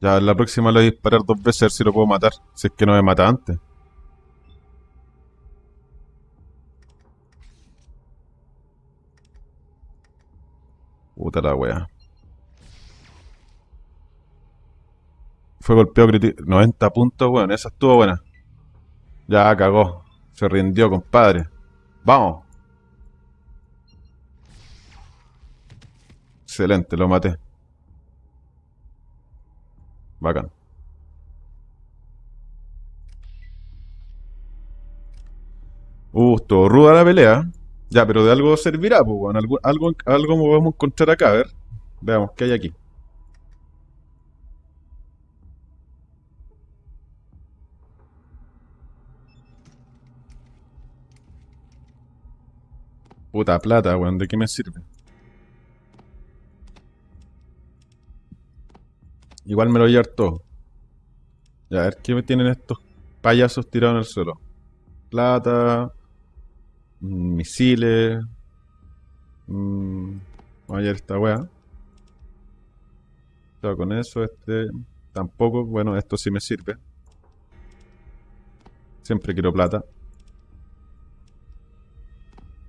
Ya, la próxima le voy a disparar dos veces a ver si lo puedo matar. Si es que no me mata antes. Puta la wea. Fue golpeado crítico. 90 puntos, weón. Esa estuvo buena. Ya cagó. Se rindió, compadre. Vamos. Excelente, lo maté. Bacán. Uh, ruda la pelea. Ya, pero de algo servirá, pues, weón. Algo, algo, algo vamos a encontrar acá, a ver. Veamos, ¿qué hay aquí? Puta plata, weón, ¿de qué me sirve? Igual me lo voy a todo. Ya, a ver qué tienen estos payasos tirados en el suelo. Plata, mm, misiles. mm, Vamos a llevar esta weá. Con eso, este tampoco. Bueno, esto sí me sirve. Siempre quiero plata.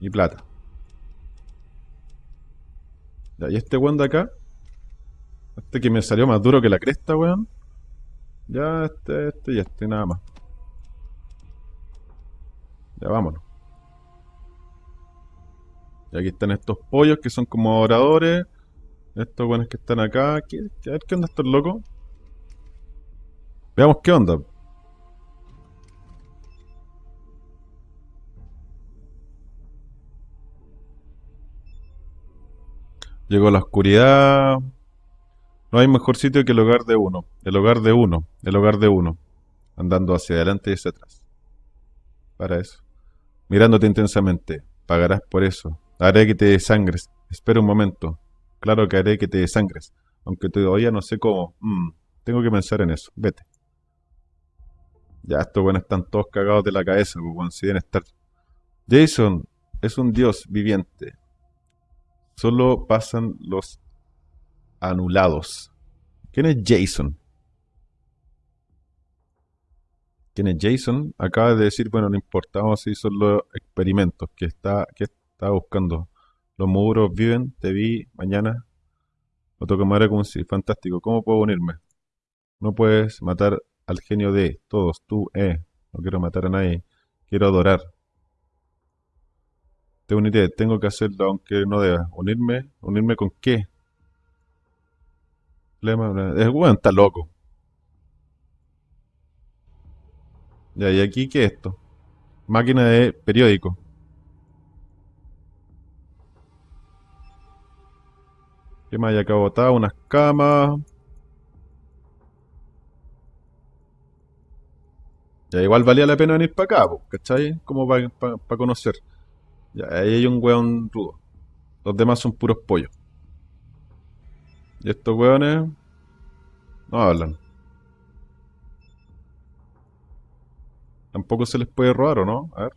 Y plata. Ya, y este weón de acá. Este que me salió más duro que la cresta, weón. Ya, este, este y este, nada más. Ya, vámonos. Y aquí están estos pollos que son como oradores. Estos buenos que están acá. ¿Qué- qué- a ver qué onda estos locos. Veamos qué onda. Llegó la oscuridad. No hay mejor sitio que el hogar de uno. El hogar de uno. El hogar de uno. Andando hacia adelante y hacia atrás. Para eso. Mirándote intensamente. Pagarás por eso. Haré que te desangres. Espera un momento. Claro que haré que te desangres. Aunque todavía no sé cómo. Mm, tengo que pensar en eso. Vete. Ya, estos buenos están todos cagados de la cabeza, pues, estar. Jason es un dios viviente. Solo pasan los anulados. ¿Quién es Jason? ¿Quién es Jason? Acaba de decir, bueno, no importa, vamos a son los experimentos que está, que está buscando. Los muros viven, te vi mañana. Lo toco madera como si, fantástico. ¿Cómo puedo unirme? No puedes matar al genio de todos, tú, eh. No quiero matar a nadie. Quiero adorar. Tengo que hacerlo aunque no deba. ¿Unirme? ¿Unirme con qué? Es bueno, está loco. Ya, ¿y aquí qué es esto? Máquina de periódico. ¿Qué más hay acá botado? Unas camas. Ya, igual valía la pena venir para acá, ¿cachai? Como para conocer. Ya, ahí hay un weón rudo. Los demás son puros pollos. Y estos weones no hablan. Tampoco se les puede robar, ¿o no? A ver.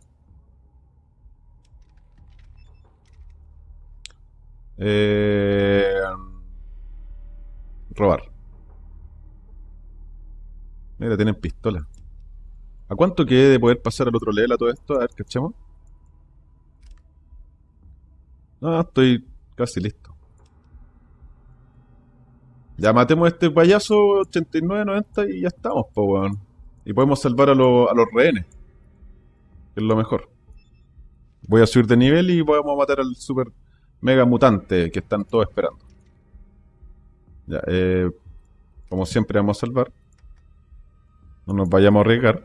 Eh, robar. Mira, tienen pistola. ¿A cuánto quede de poder pasar al otro level a todo esto? A ver, cachemos. No, estoy casi listo. Ya matemos a este payaso 89-90 y ya estamos, po, weón. Y podemos salvar a, los- rehenes. Es lo mejor. Voy a subir de nivel y podemos matar al super mega mutante que están todos esperando. Ya, eh, como siempre vamos a salvar. No nos vayamos a arriesgar.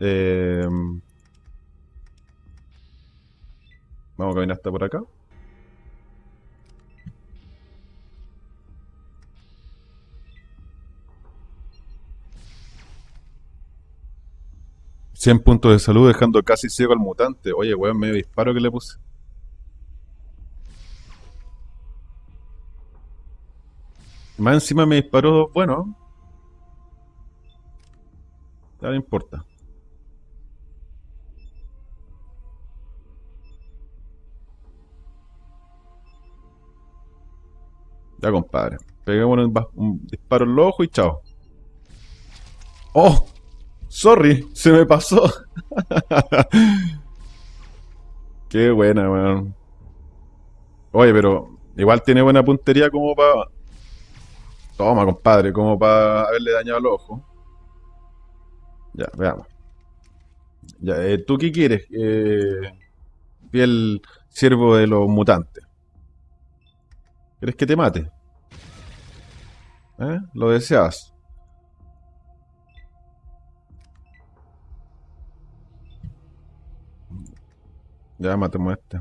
Eh, vamos a caminar hasta por acá. Cien puntos de salud dejando casi ciego al mutante. Oye, weón, medio disparo que le puse. Más encima me disparó, bueno. Ya no importa. Ya, compadre. Peguémonos un, un disparo en los ojos y chao. ¡Oh! Sorry, se me pasó. *laughs* Qué buena, weón. Oye, pero igual tiene buena puntería como para... Toma, compadre, como para haberle dañado los ojos. Ya, veamos. Ya, eh, ¿tú qué quieres? Eh, fiel siervo de los mutantes. ¿Quieres que te mate? ¿Eh? ¿Lo deseas? Ya matemos este.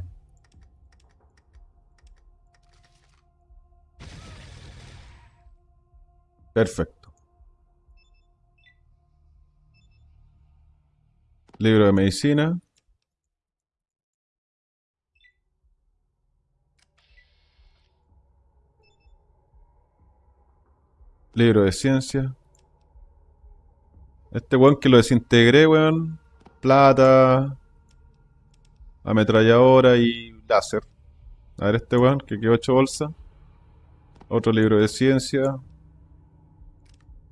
Perfecto. Libro de medicina. Libro de ciencia. Este weón que lo desintegré, weón. Plata. Ametralladora y láser. A ver este weón que quedó hecho bolsa. Otro libro de ciencia.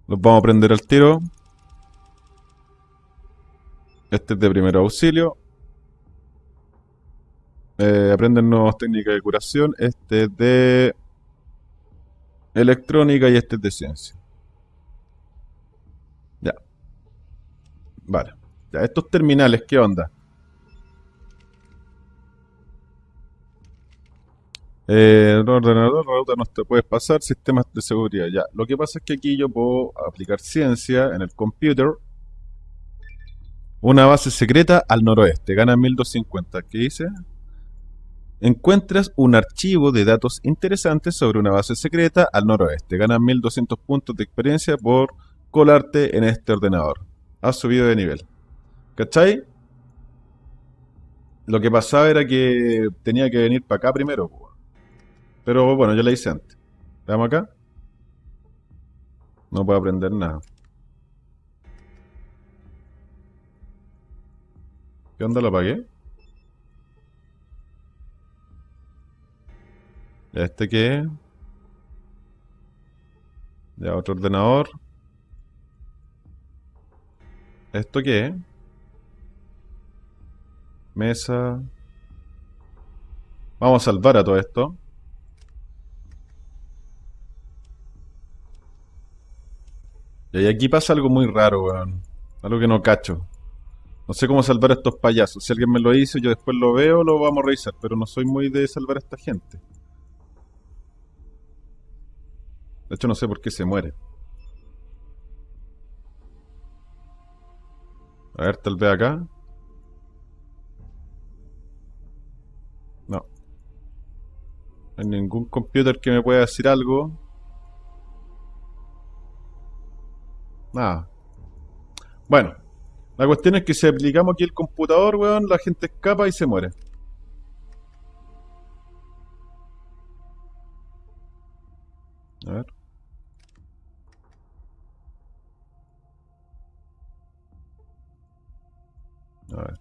Los vamos a prender al tiro. Este es de primer auxilio. Eh, aprenden nuevas técnicas de curación. Este es de electrónica y este es de ciencia. Ya. Vale. Ya, estos terminales, ¿qué onda? Eh, ordenador, ruta no te puedes pasar, sistemas de seguridad. Ya, lo que pasa es que aquí yo puedo aplicar ciencia en el computer. Una base secreta al noroeste, gana 1250. ¿Qué dice? Encuentras un archivo de datos interesantes sobre una base secreta al noroeste. Ganas 1200 puntos de experiencia por colarte en este ordenador. Has subido de nivel. ¿Cachai? Lo que pasaba era que tenía que venir para acá primero. Pero bueno, yo la hice antes. Veamos acá. No puedo aprender nada. ¿Qué onda? ¿Lo apagué? Este qué es? Ya otro ordenador. ¿Esto qué es? Mesa. Vamos a salvar a todo esto. Y aquí pasa algo muy raro, weón. Algo que no cacho. No sé cómo salvar a estos payasos. Si alguien me lo dice, yo después lo veo, lo vamos a revisar. Pero no soy muy de salvar a esta gente. De hecho, no sé por qué se muere. A ver, tal vez acá. No. Hay ningún computer que me pueda decir algo. Nada. Bueno. La cuestión es que si aplicamos aquí el computador, weón, la gente escapa y se muere. A ver. A ver.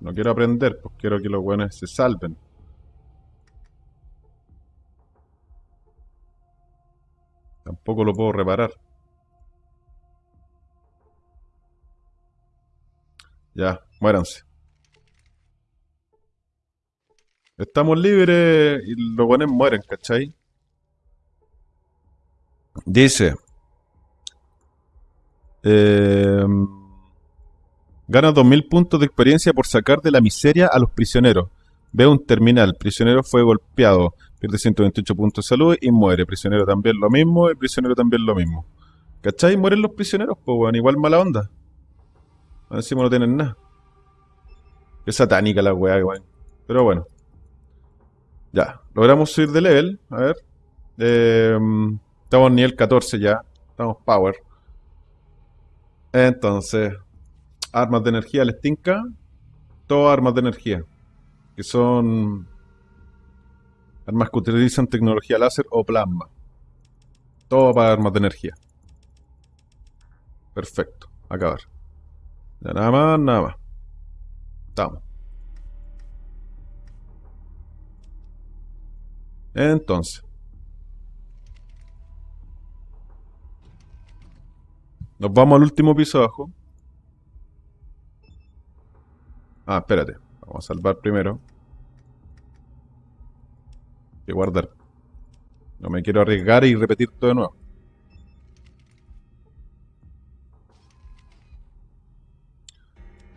No quiero aprender, pues quiero que los buenos se salven. Tampoco lo puedo reparar. Ya, muéranse. Estamos libres y los buenos mueren, ¿cachai? Dice. Eh, gana 2000 puntos de experiencia por sacar de la miseria a los prisioneros. Ve un terminal. Prisionero fue golpeado. Pierde 128 puntos de salud y muere. Prisionero también lo mismo. El prisionero también lo mismo. ¿Cachai? Mueren los prisioneros, pues, weón. Igual mala onda. Encima no tienen nada. Es satánica la weá, weón. Pero bueno. Ya. Logramos subir de level. A ver. Eh, estamos nivel 14 ya. Estamos power. Entonces. Armas de energía les tinca. Todas armas de energía. Que son armas que utilizan tecnología láser o plasma. Todo para armas de energía. Perfecto. Acabar. Ya nada más, nada más. Estamos. Entonces. Nos vamos al último piso abajo. Ah, espérate. Vamos a salvar primero. Que guardar. No me quiero arriesgar y repetir todo de nuevo.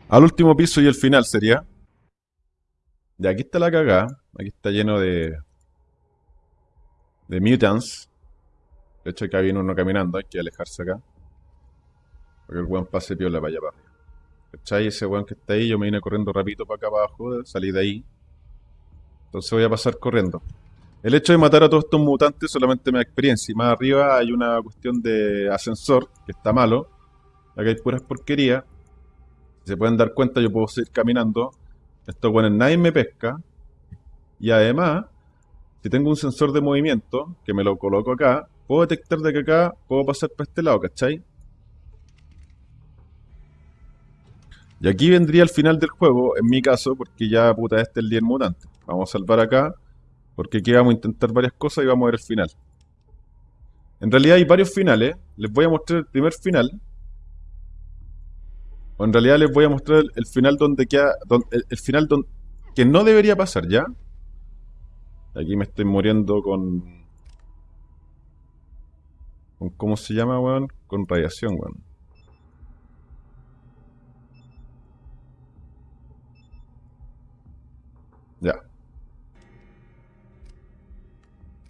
Al último piso y el final sería. Y aquí está la cagada. Aquí está lleno de. de mutants. De hecho, acá viene uno caminando. Hay que alejarse acá. Que el weón pase piola allá para arriba. ¿Cachai? Ese weón que está ahí, yo me vine corriendo rapidito para acá abajo, salí de ahí. Entonces voy a pasar corriendo. El hecho de matar a todos estos mutantes solamente me da experiencia. Y más arriba hay una cuestión de ascensor, que está malo. Acá hay puras porquerías. Si se pueden dar cuenta, yo puedo seguir caminando. Estos weones nadie me pesca. Y además, si tengo un sensor de movimiento, que me lo coloco acá, puedo detectar de que acá puedo pasar para este lado, ¿cachai? Y aquí vendría el final del juego, en mi caso, porque ya puta este es el día mutante. Vamos a salvar acá, porque aquí vamos a intentar varias cosas y vamos a ver el final. En realidad hay varios finales, les voy a mostrar el primer final. O en realidad les voy a mostrar el, final donde queda, el, el final don- que no debería pasar, ¿ya? Aquí me estoy muriendo con... con ¿Cómo se llama, weón? Con radiación, weón. Ya.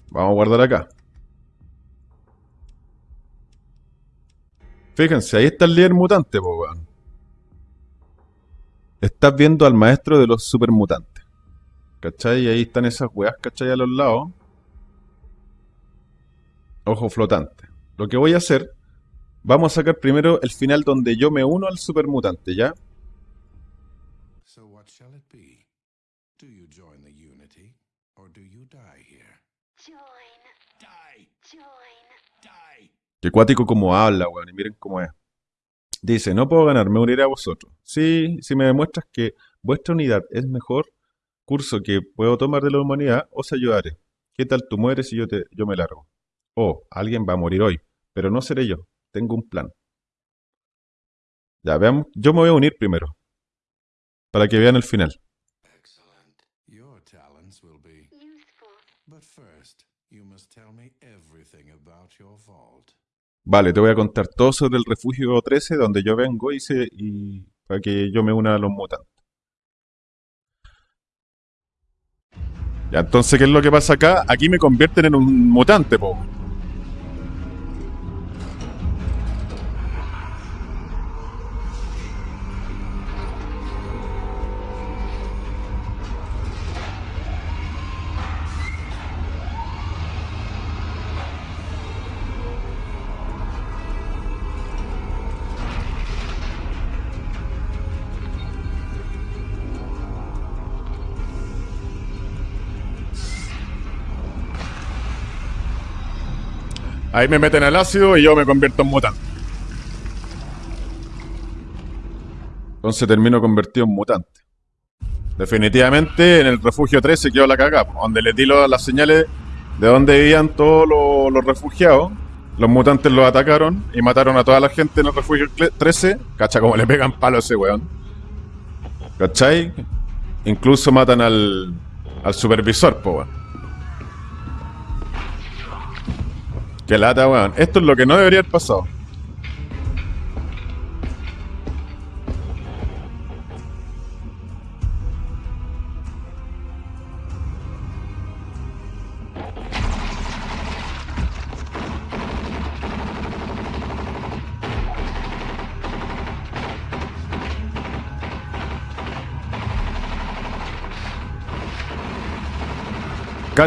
Vamos a guardar acá. Fíjense, ahí está el líder mutante, po, weón. Estás viendo al maestro de los supermutantes. ¿Cachai? Y ahí están esas weas, ¿cachai? A los lados. Ojo flotante. Lo que voy a hacer, vamos a sacar primero el final donde yo me uno al supermutante, ¿ya?
So what shall it be? Do you join the Unity, or do you die here?
Join.
Die!
Join.
Die!
Qué cuático como habla, weón, y miren cómo es. Dice, no puedo ganar, me uniré a vosotros. Sí, si me demuestras que vuestra unidad es mejor curso que puedo tomar de la humanidad, os ayudaré. ¿Qué tal tú mueres y yo, te, yo me largo? Oh, alguien va a morir hoy, pero no seré yo. Tengo un plan. Ya, veamos. Yo me voy a unir primero. Para que vean el final.
Excellent. Your talents will be.
Useful.
But first, you must tell me everything about your vault.
Vale, te voy a contar todo sobre el refugio 13, donde yo vengo y, se, y para que yo me una a los mutantes. Ya, entonces, ¿qué es lo que pasa acá? Aquí me convierten en un mutante, po. Ahí me meten al ácido y yo me convierto en mutante. Entonces termino convertido en mutante. Definitivamente en el refugio 13 quedó la cagada, donde les di las señales de donde vivían todos los, refugiados. Los mutantes los atacaron y mataron a toda la gente en el refugio cle- 13. Cacha como le pegan palo a ese weón. ¿Cachai? Incluso matan al, al supervisor, po, weón. Qué lata, weón. Esto es lo que no debería haber pasado.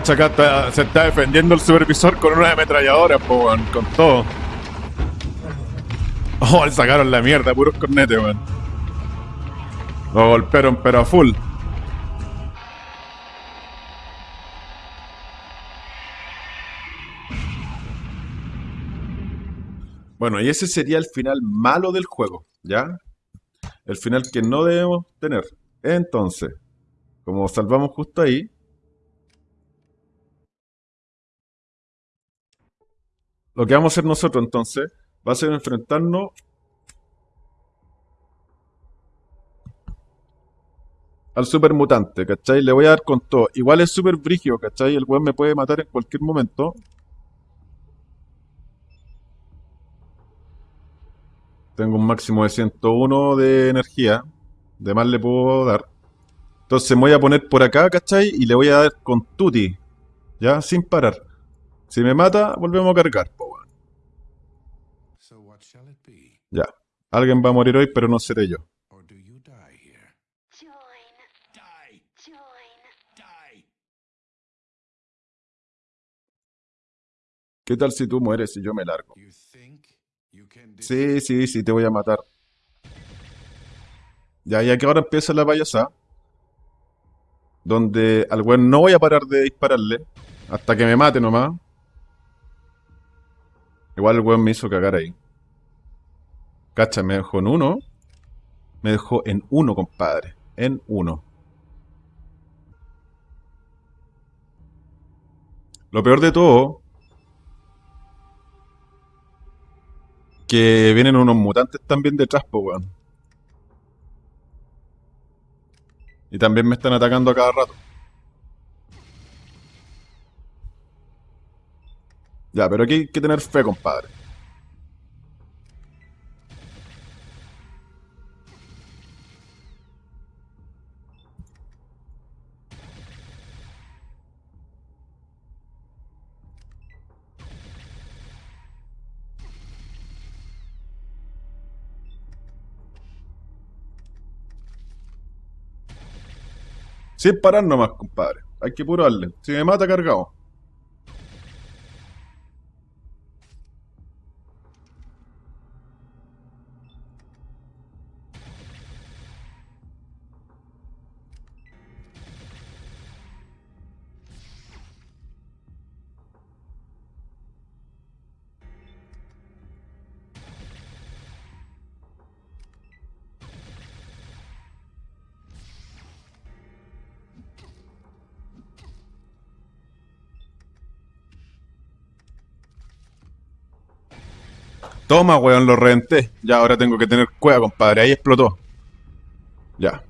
Cacha, se está defendiendo el supervisor con una ametralladora, con todo. *laughs* Oh, le sacaron la mierda, puros cornetes, weón. Lo golpearon, pero a full. Bueno, y ese sería el final malo del juego, ¿ya? El final que no debemos tener. Entonces, como salvamos justo ahí, Lo que vamos a hacer nosotros entonces va a ser enfrentarnos al super mutante, ¿cachai? Le voy a dar con todo. Igual es super brigio, ¿cachai? El weón me puede matar en cualquier momento. Tengo un máximo de 101 de energía. De más le puedo dar. Entonces me voy a poner por acá, ¿cachai? Y le voy a dar con tutti. ¿Ya? Sin parar. Si me mata, volvemos a cargar, po, weón.
So what shall it be?
Ya. Alguien va a morir hoy, pero no seré yo. ¿Qué tal si tú mueres y yo me largo? Sí, sí, sí, te voy a matar. Ya, ya que ahora empieza la payasada. Donde al weón no voy a parar de dispararle. Hasta que me mate nomás. Igual el weón me hizo cagar ahí. Cacha, me dejó en uno. Me dejó en uno, compadre. En uno. Lo peor de todo. Que vienen unos mutantes también detrás, po, weón. Y también me están atacando a cada rato. Ya, pero aquí hay que tener fe, compadre. Sin parar nomás, compadre. Hay que puro darle. Si me mata, cargado. Toma, weón, lo reventé. Ya, ahora tengo que tener cueva, compadre. Ahí explotó. Ya.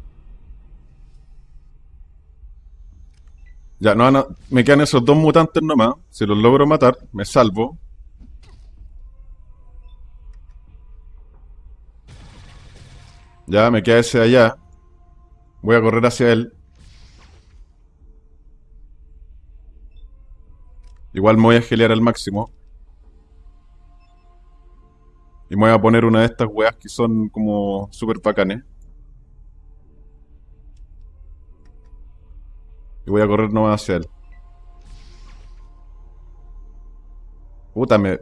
Ya, no, no, me quedan esos dos mutantes nomás. Si los logro matar, me salvo. Ya, me queda ese allá. Voy a correr hacia él. Igual me voy a gelear al máximo. Y me voy a poner una de estas weas que son como super bacanes. Y voy a correr nomás hacia él. Puta, me...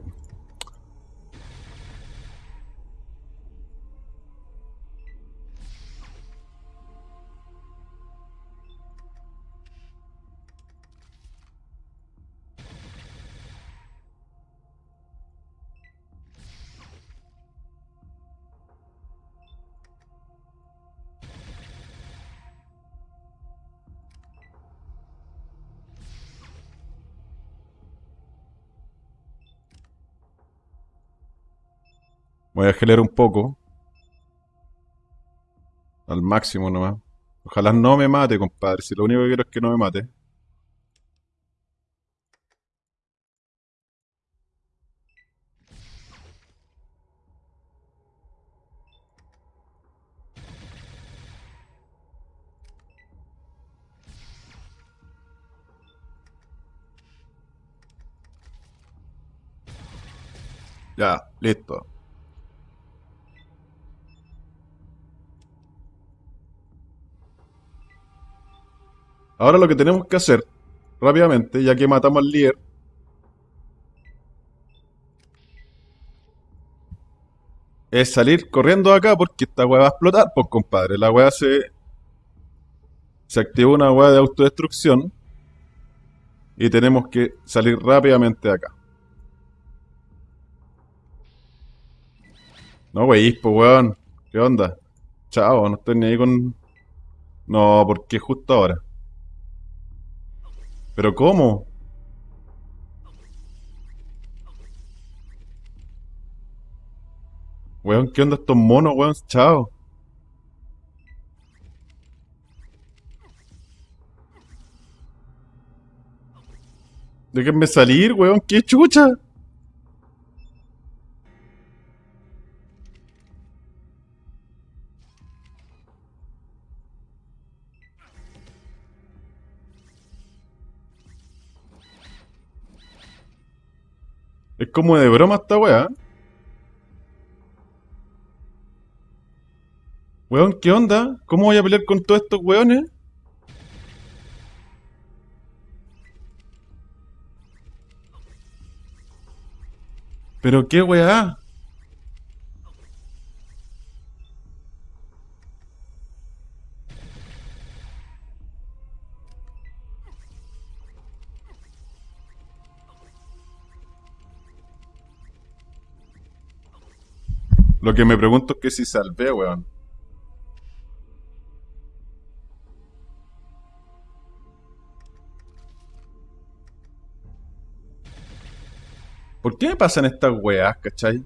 Voy a gelear un poco. Al máximo nomás. Ojalá no me mate, compadre. Si lo único que quiero es que no me mate. Ya, listo. Ahora lo que tenemos que hacer rápidamente, ya que matamos al líder, es salir corriendo de acá porque esta weá va a explotar, pues compadre. La weá se. Se activó una weá de autodestrucción. Y tenemos que salir rápidamente de acá. No, wey, pues weón. ¿Qué onda? Chao, no estoy ni ahí con. No, porque justo ahora. ¿Pero cómo? Weón, ¿qué onda estos monos, weón? Chao. Déjenme salir, weón. ¡Qué chucha! Es como de broma esta weá. Weón, ¿qué onda? ¿Cómo voy a pelear con todos estos weones? ¿Pero qué weá? Lo que me pregunto es que si salvé, weón. ¿Por qué me pasan estas weas, cachai?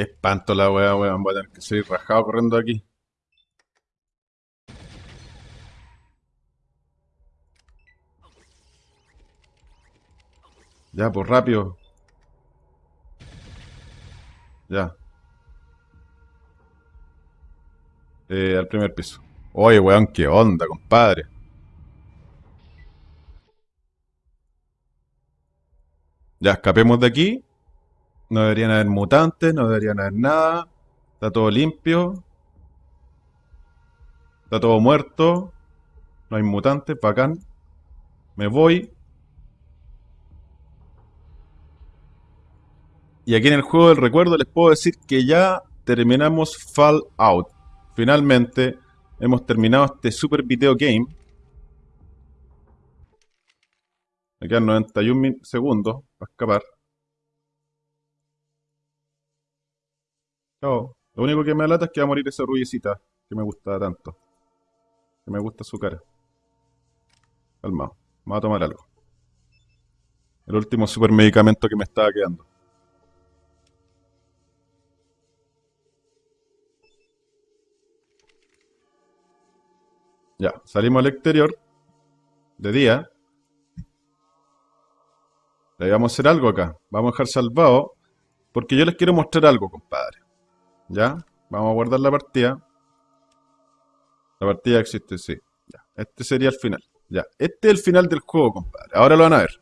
Qué espanto la wea, weón. Voy a tener que seguir rajado corriendo aquí. Ya, pues rápido. Ya. Eh, al primer piso. Oye, weón, qué onda, compadre. Ya, escapemos de aquí. No deberían haber mutantes, no deberían haber nada. Está todo limpio. Está todo muerto. No hay mutantes, bacán. Me voy. Y aquí en el juego del recuerdo les puedo decir que ya terminamos Fallout. Finalmente hemos terminado este super video game. Me quedan 91 min- segundos para escapar. Chao. Lo único que me alata es que va a morir esa rubiecita que me gusta tanto. Que me gusta su cara. Calmado. Vamos a tomar algo. El último super medicamento que me estaba quedando. Ya, salimos al exterior. De día. Ahí vamos a hacer algo acá. Vamos a dejar salvado. Porque yo les quiero mostrar algo, compadre. ¿Ya? Vamos a guardar la partida. La partida existe, sí. Ya. Este sería el final. Ya. Este es el final del juego, compadre. Ahora lo van a ver.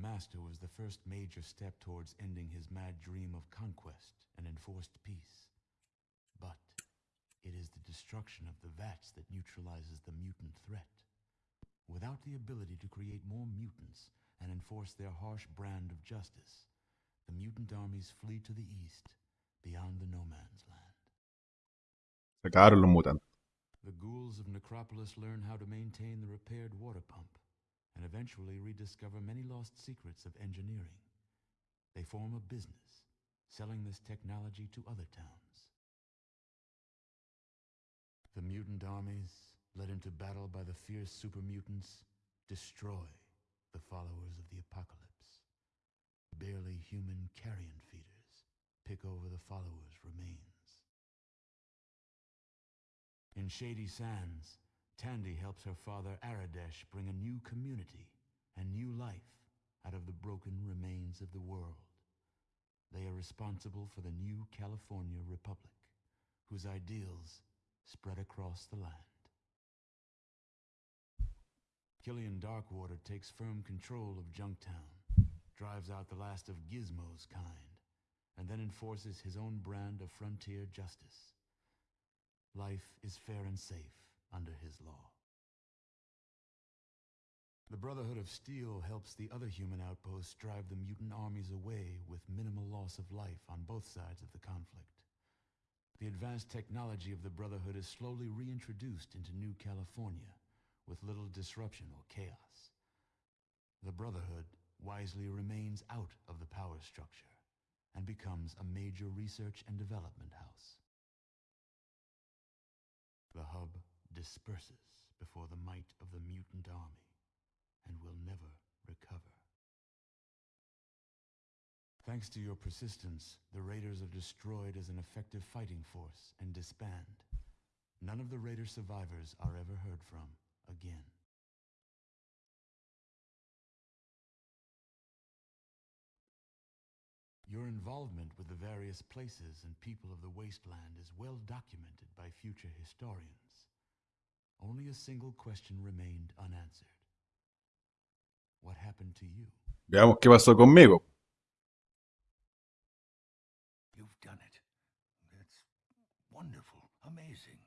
Master was the first major step towards ending his mad dream of conquest and enforced peace. But it is the destruction of the vats that neutralizes the mutant threat. Without the ability to create more mutants and enforce their harsh brand of justice, the mutant armies flee to the east, beyond the no man's land.
se acabaron los mutantes.
The ghouls of Necropolis learn how to maintain the repaired water pump and eventually rediscover many lost secrets of engineering. They form a business, selling this technology to other towns. The mutant armies, led into battle by the fierce super mutants, destroy the followers of the apocalypse. Barely human carrion feeders pick over the followers' remains. In Shady Sands, Tandy helps her father Aradesh bring a new community and new life out of the broken remains of the world. They are responsible for the new California Republic, whose ideals spread across the land. Killian Darkwater takes firm control of Junktown, drives out the last of Gizmo's kind, and then enforces his own brand of frontier justice. Life is fair and safe under his law. The Brotherhood of Steel helps the other human outposts drive the mutant armies away with minimal loss of life on both sides of the conflict. The advanced technology of the Brotherhood is slowly reintroduced into New California with little disruption or chaos. The Brotherhood wisely remains out of the power structure and becomes a major research and development house. The hub disperses before the might of the mutant army and will never recover. Thanks to your persistence, the Raiders are destroyed as an effective fighting force and disband. None of the Raider survivors are ever heard from again. Your involvement with the various places and people of the wasteland is well documented by future historians. Only a single question remained unanswered. What happened to you?
Veamos qué pasó conmigo.
You've done it. It's wonderful, amazing.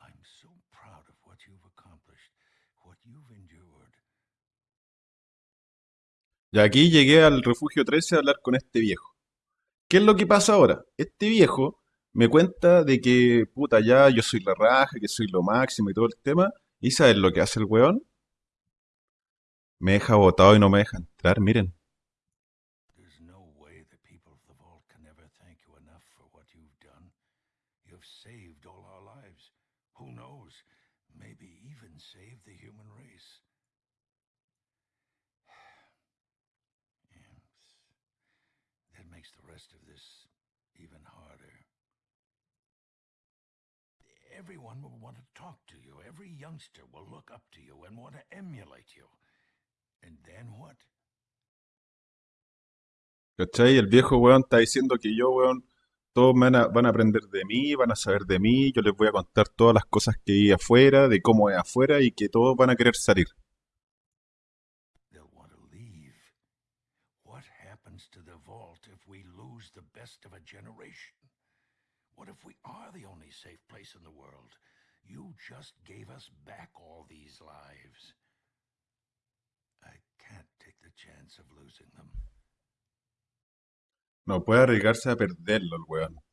I'm so proud of what you've accomplished, what you've endured.
Y aquí llegué al refugio 13 a hablar con este viejo. ¿Qué es lo que pasa ahora? Este viejo me cuenta de que, puta, ya yo soy la raja, que soy lo máximo y todo el tema. ¿Y sabes lo que hace el weón? Me deja botado y no me deja entrar, miren.
There's no way the people of the vault can ever thank you enough for what you've done. You've saved all our lives. Who knows? Maybe even saved the human race. Yes. That makes the rest of this even harder. Everyone will want to talk to you. Every youngster will look up to you and want to emulate you. And then what?
¿Cachai? El viejo weón está diciendo que yo, weón, todos van a, van a aprender de mí, van a saber de mí, yo les voy a contar todas las cosas que hay afuera, de cómo es afuera y que todos van a querer salir.
Best of a generation? What if we are the only safe place in the world? You just gave us back all these lives. I can't take the chance of losing them.
No puede arriesgarse a perderlo el weón.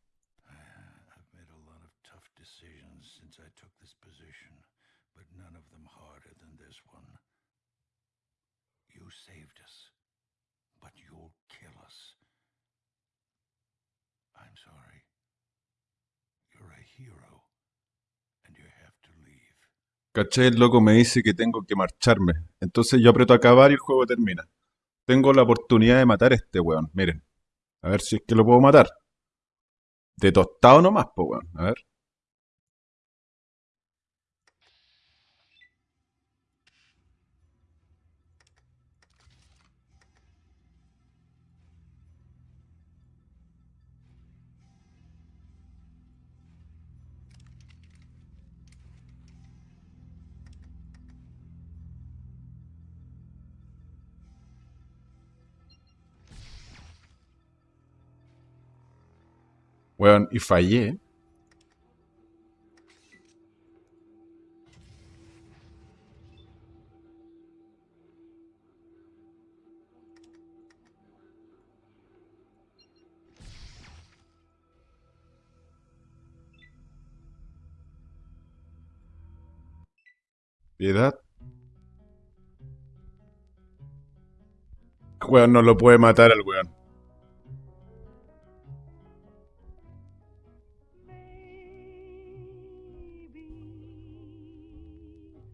¿Cachai? El loco me dice que tengo que marcharme. Entonces yo aprieto a acabar y el juego termina. Tengo la oportunidad de matar a este weón. Miren. A ver si es que lo puedo matar. De tostado nomás, po weón. A ver. Weón, y fallé. Piedad. Weón, no lo puede matar al weón.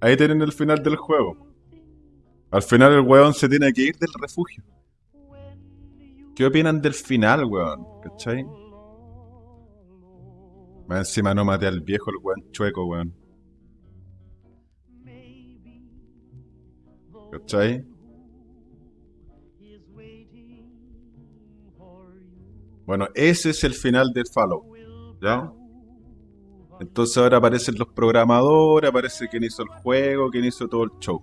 Ahí tienen el final del juego. Al final el weón se tiene que ir del refugio. ¿Qué opinan del final, weón? ¿Cachai? Más encima no maté al viejo, el weón chueco, weón. ¿Cachai? Bueno, ese es el final del Fallout. ¿Ya? Entonces ahora aparecen los programadores, aparece quien hizo el juego, quien hizo todo el show.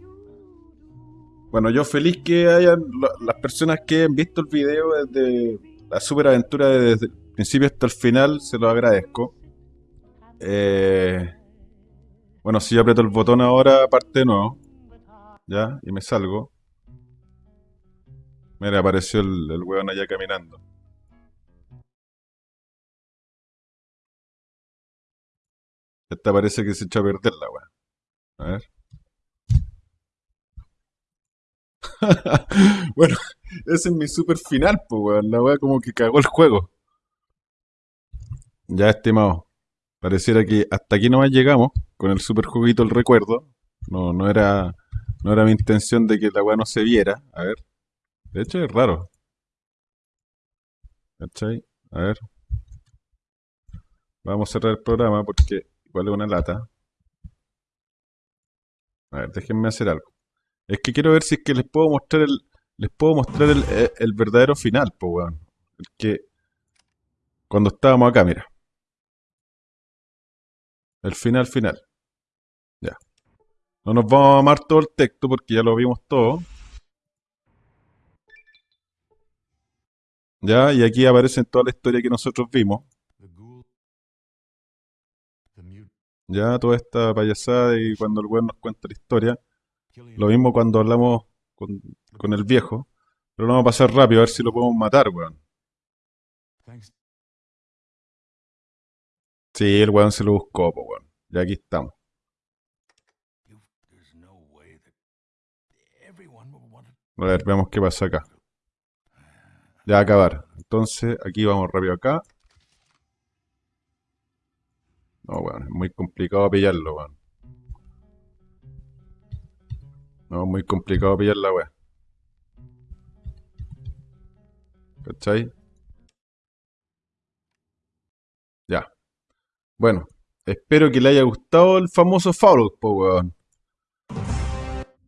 Bueno, yo feliz que hayan la- las personas que han visto el video desde la super aventura desde el principio hasta el final, se lo agradezco. Eh, bueno, si yo aprieto el botón ahora, parte nuevo. Ya, y me salgo. Mira, apareció el, el weón allá caminando. Esta parece que se echó a perder la weá. A ver. *laughs* bueno, ese es mi super final, pues weón. La weá como que cagó el juego. Ya, estimado. Pareciera que hasta aquí nomás llegamos con el super juguito el recuerdo. No, no era, no era mi intención de que la weá no se viera. A ver. De hecho es raro. ¿Cachai? A ver. Vamos a cerrar el programa porque igual es una lata. A ver, déjenme hacer algo. Es que quiero ver si es que les puedo mostrar el. Les puedo mostrar el, el- el verdadero final, pues weón. El que. Cuando estábamos acá, mira. El final final. Ya. No nos vamos a amar todo el texto porque ya lo vimos todo. Ya, y aquí aparece toda la historia que nosotros vimos. Ya, toda esta payasada y cuando el weón nos cuenta la historia. Lo mismo cuando hablamos con, el viejo. Pero lo vamos a pasar rápido a ver si lo podemos matar, weón. Sí, el weón se lo buscó, po, weón. Ya aquí estamos. A ver, veamos qué pasa acá. Ya acabar. Entonces, aquí vamos rápido acá. No, weón, es muy complicado pillarlo, weón. No, es muy complicado pillar la weá. ¿Cachai? Ya. Bueno, espero que le haya gustado el famoso Fallout, po, weón.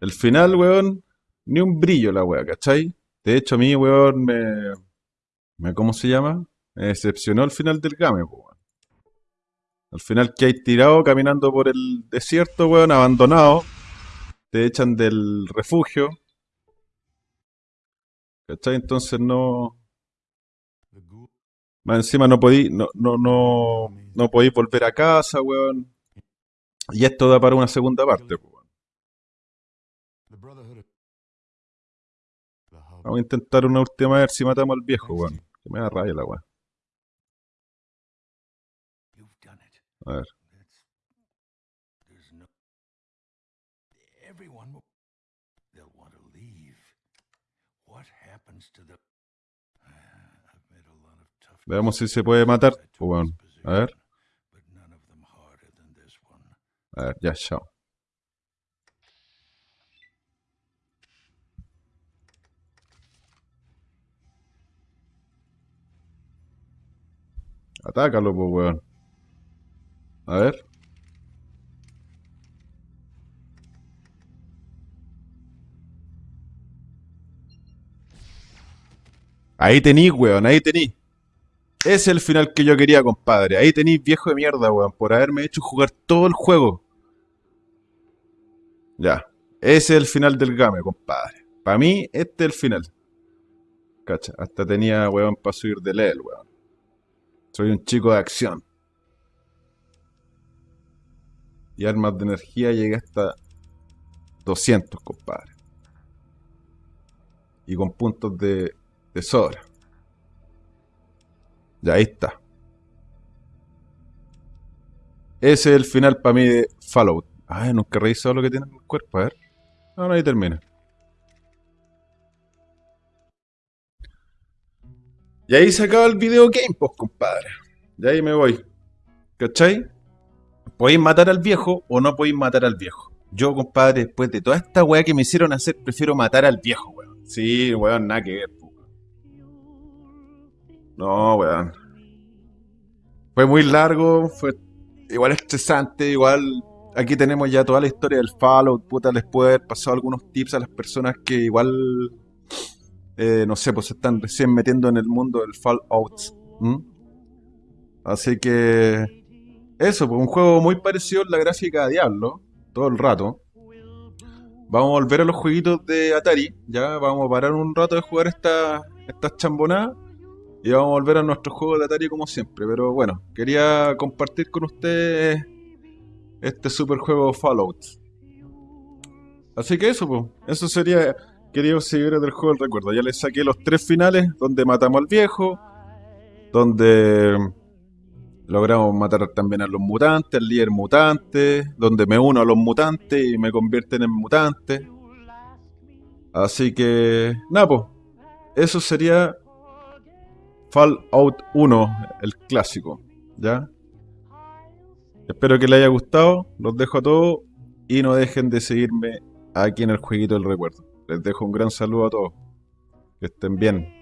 El final, weón, ni un brillo la weá, ¿cachai? De hecho, a mí, weón, me, me. ¿Cómo se llama? Me decepcionó el final del game, po, weón. Al final que hay tirado caminando por el desierto, weón, abandonado. Te echan del refugio. ¿Cachai? Entonces no. Más encima no podí, no, no, no, no podéis volver a casa, weón. Y esto da para una segunda parte, po, weón. Vamos a intentar una última vez si matamos al viejo, weón. Que me da rabia la weón. Veamos si se puede matar,
to this
A ver.
position, But none of them harder than this one.
A ver, ya, chao. Atácalo, pues, weón. A ver. Ahí tení, weón, ahí tení. Ese es el final que yo quería, compadre. Ahí tenéis viejo de mierda, weón, por haberme hecho jugar todo el juego. Ya. Ese es el final del game, compadre. Para mí, este es el final. Cacha, hasta tenía, weón, para subir de level, weón. Soy un chico de acción. Y armas de energía llegué hasta 200, compadre. Y con puntos de, de sobra. Ya ahí está. Ese es el final para mí de Fallout. Ay, nunca he revisado lo que tiene en el cuerpo. A ver. No, ahí termina. Y ahí se acaba el video game, pues, compadre. Y ahí me voy. ¿Cachai? Podéis matar al viejo o no podéis matar al viejo. Yo, compadre, después de toda esta weá que me hicieron hacer, prefiero matar al viejo, weón. Sí, weón, nada que ver, weón. No, weón. Fue muy largo, fue igual estresante, igual aquí tenemos ya toda la historia del Fallout, puta, les puedo haber pasado algunos tips a las personas que igual, eh, no sé, pues se están recién metiendo en el mundo del Fallout. Así que, eso, pues un juego muy parecido en la gráfica a Diablo, todo el rato. Vamos a volver a los jueguitos de Atari, ya vamos a parar un rato de jugar esta- estas chambonadas Y vamos a volver a nuestro juego de Atari como siempre. Pero bueno, quería compartir con ustedes este super juego Fallout. Así que eso, pues. Eso sería, queridos seguidores del juego del recuerdo. Ya les saqué los tres finales donde matamos al viejo. Donde logramos matar también a los mutantes, al líder mutante. Donde me uno a los mutantes y me convierten en mutante. Así que, nada. Eso sería Fallout 1, el clásico. ¿Ya? Espero que les haya gustado. Los dejo a todos. Y no dejen de seguirme aquí en el jueguito del recuerdo. Les dejo un gran saludo a todos. Que estén bien.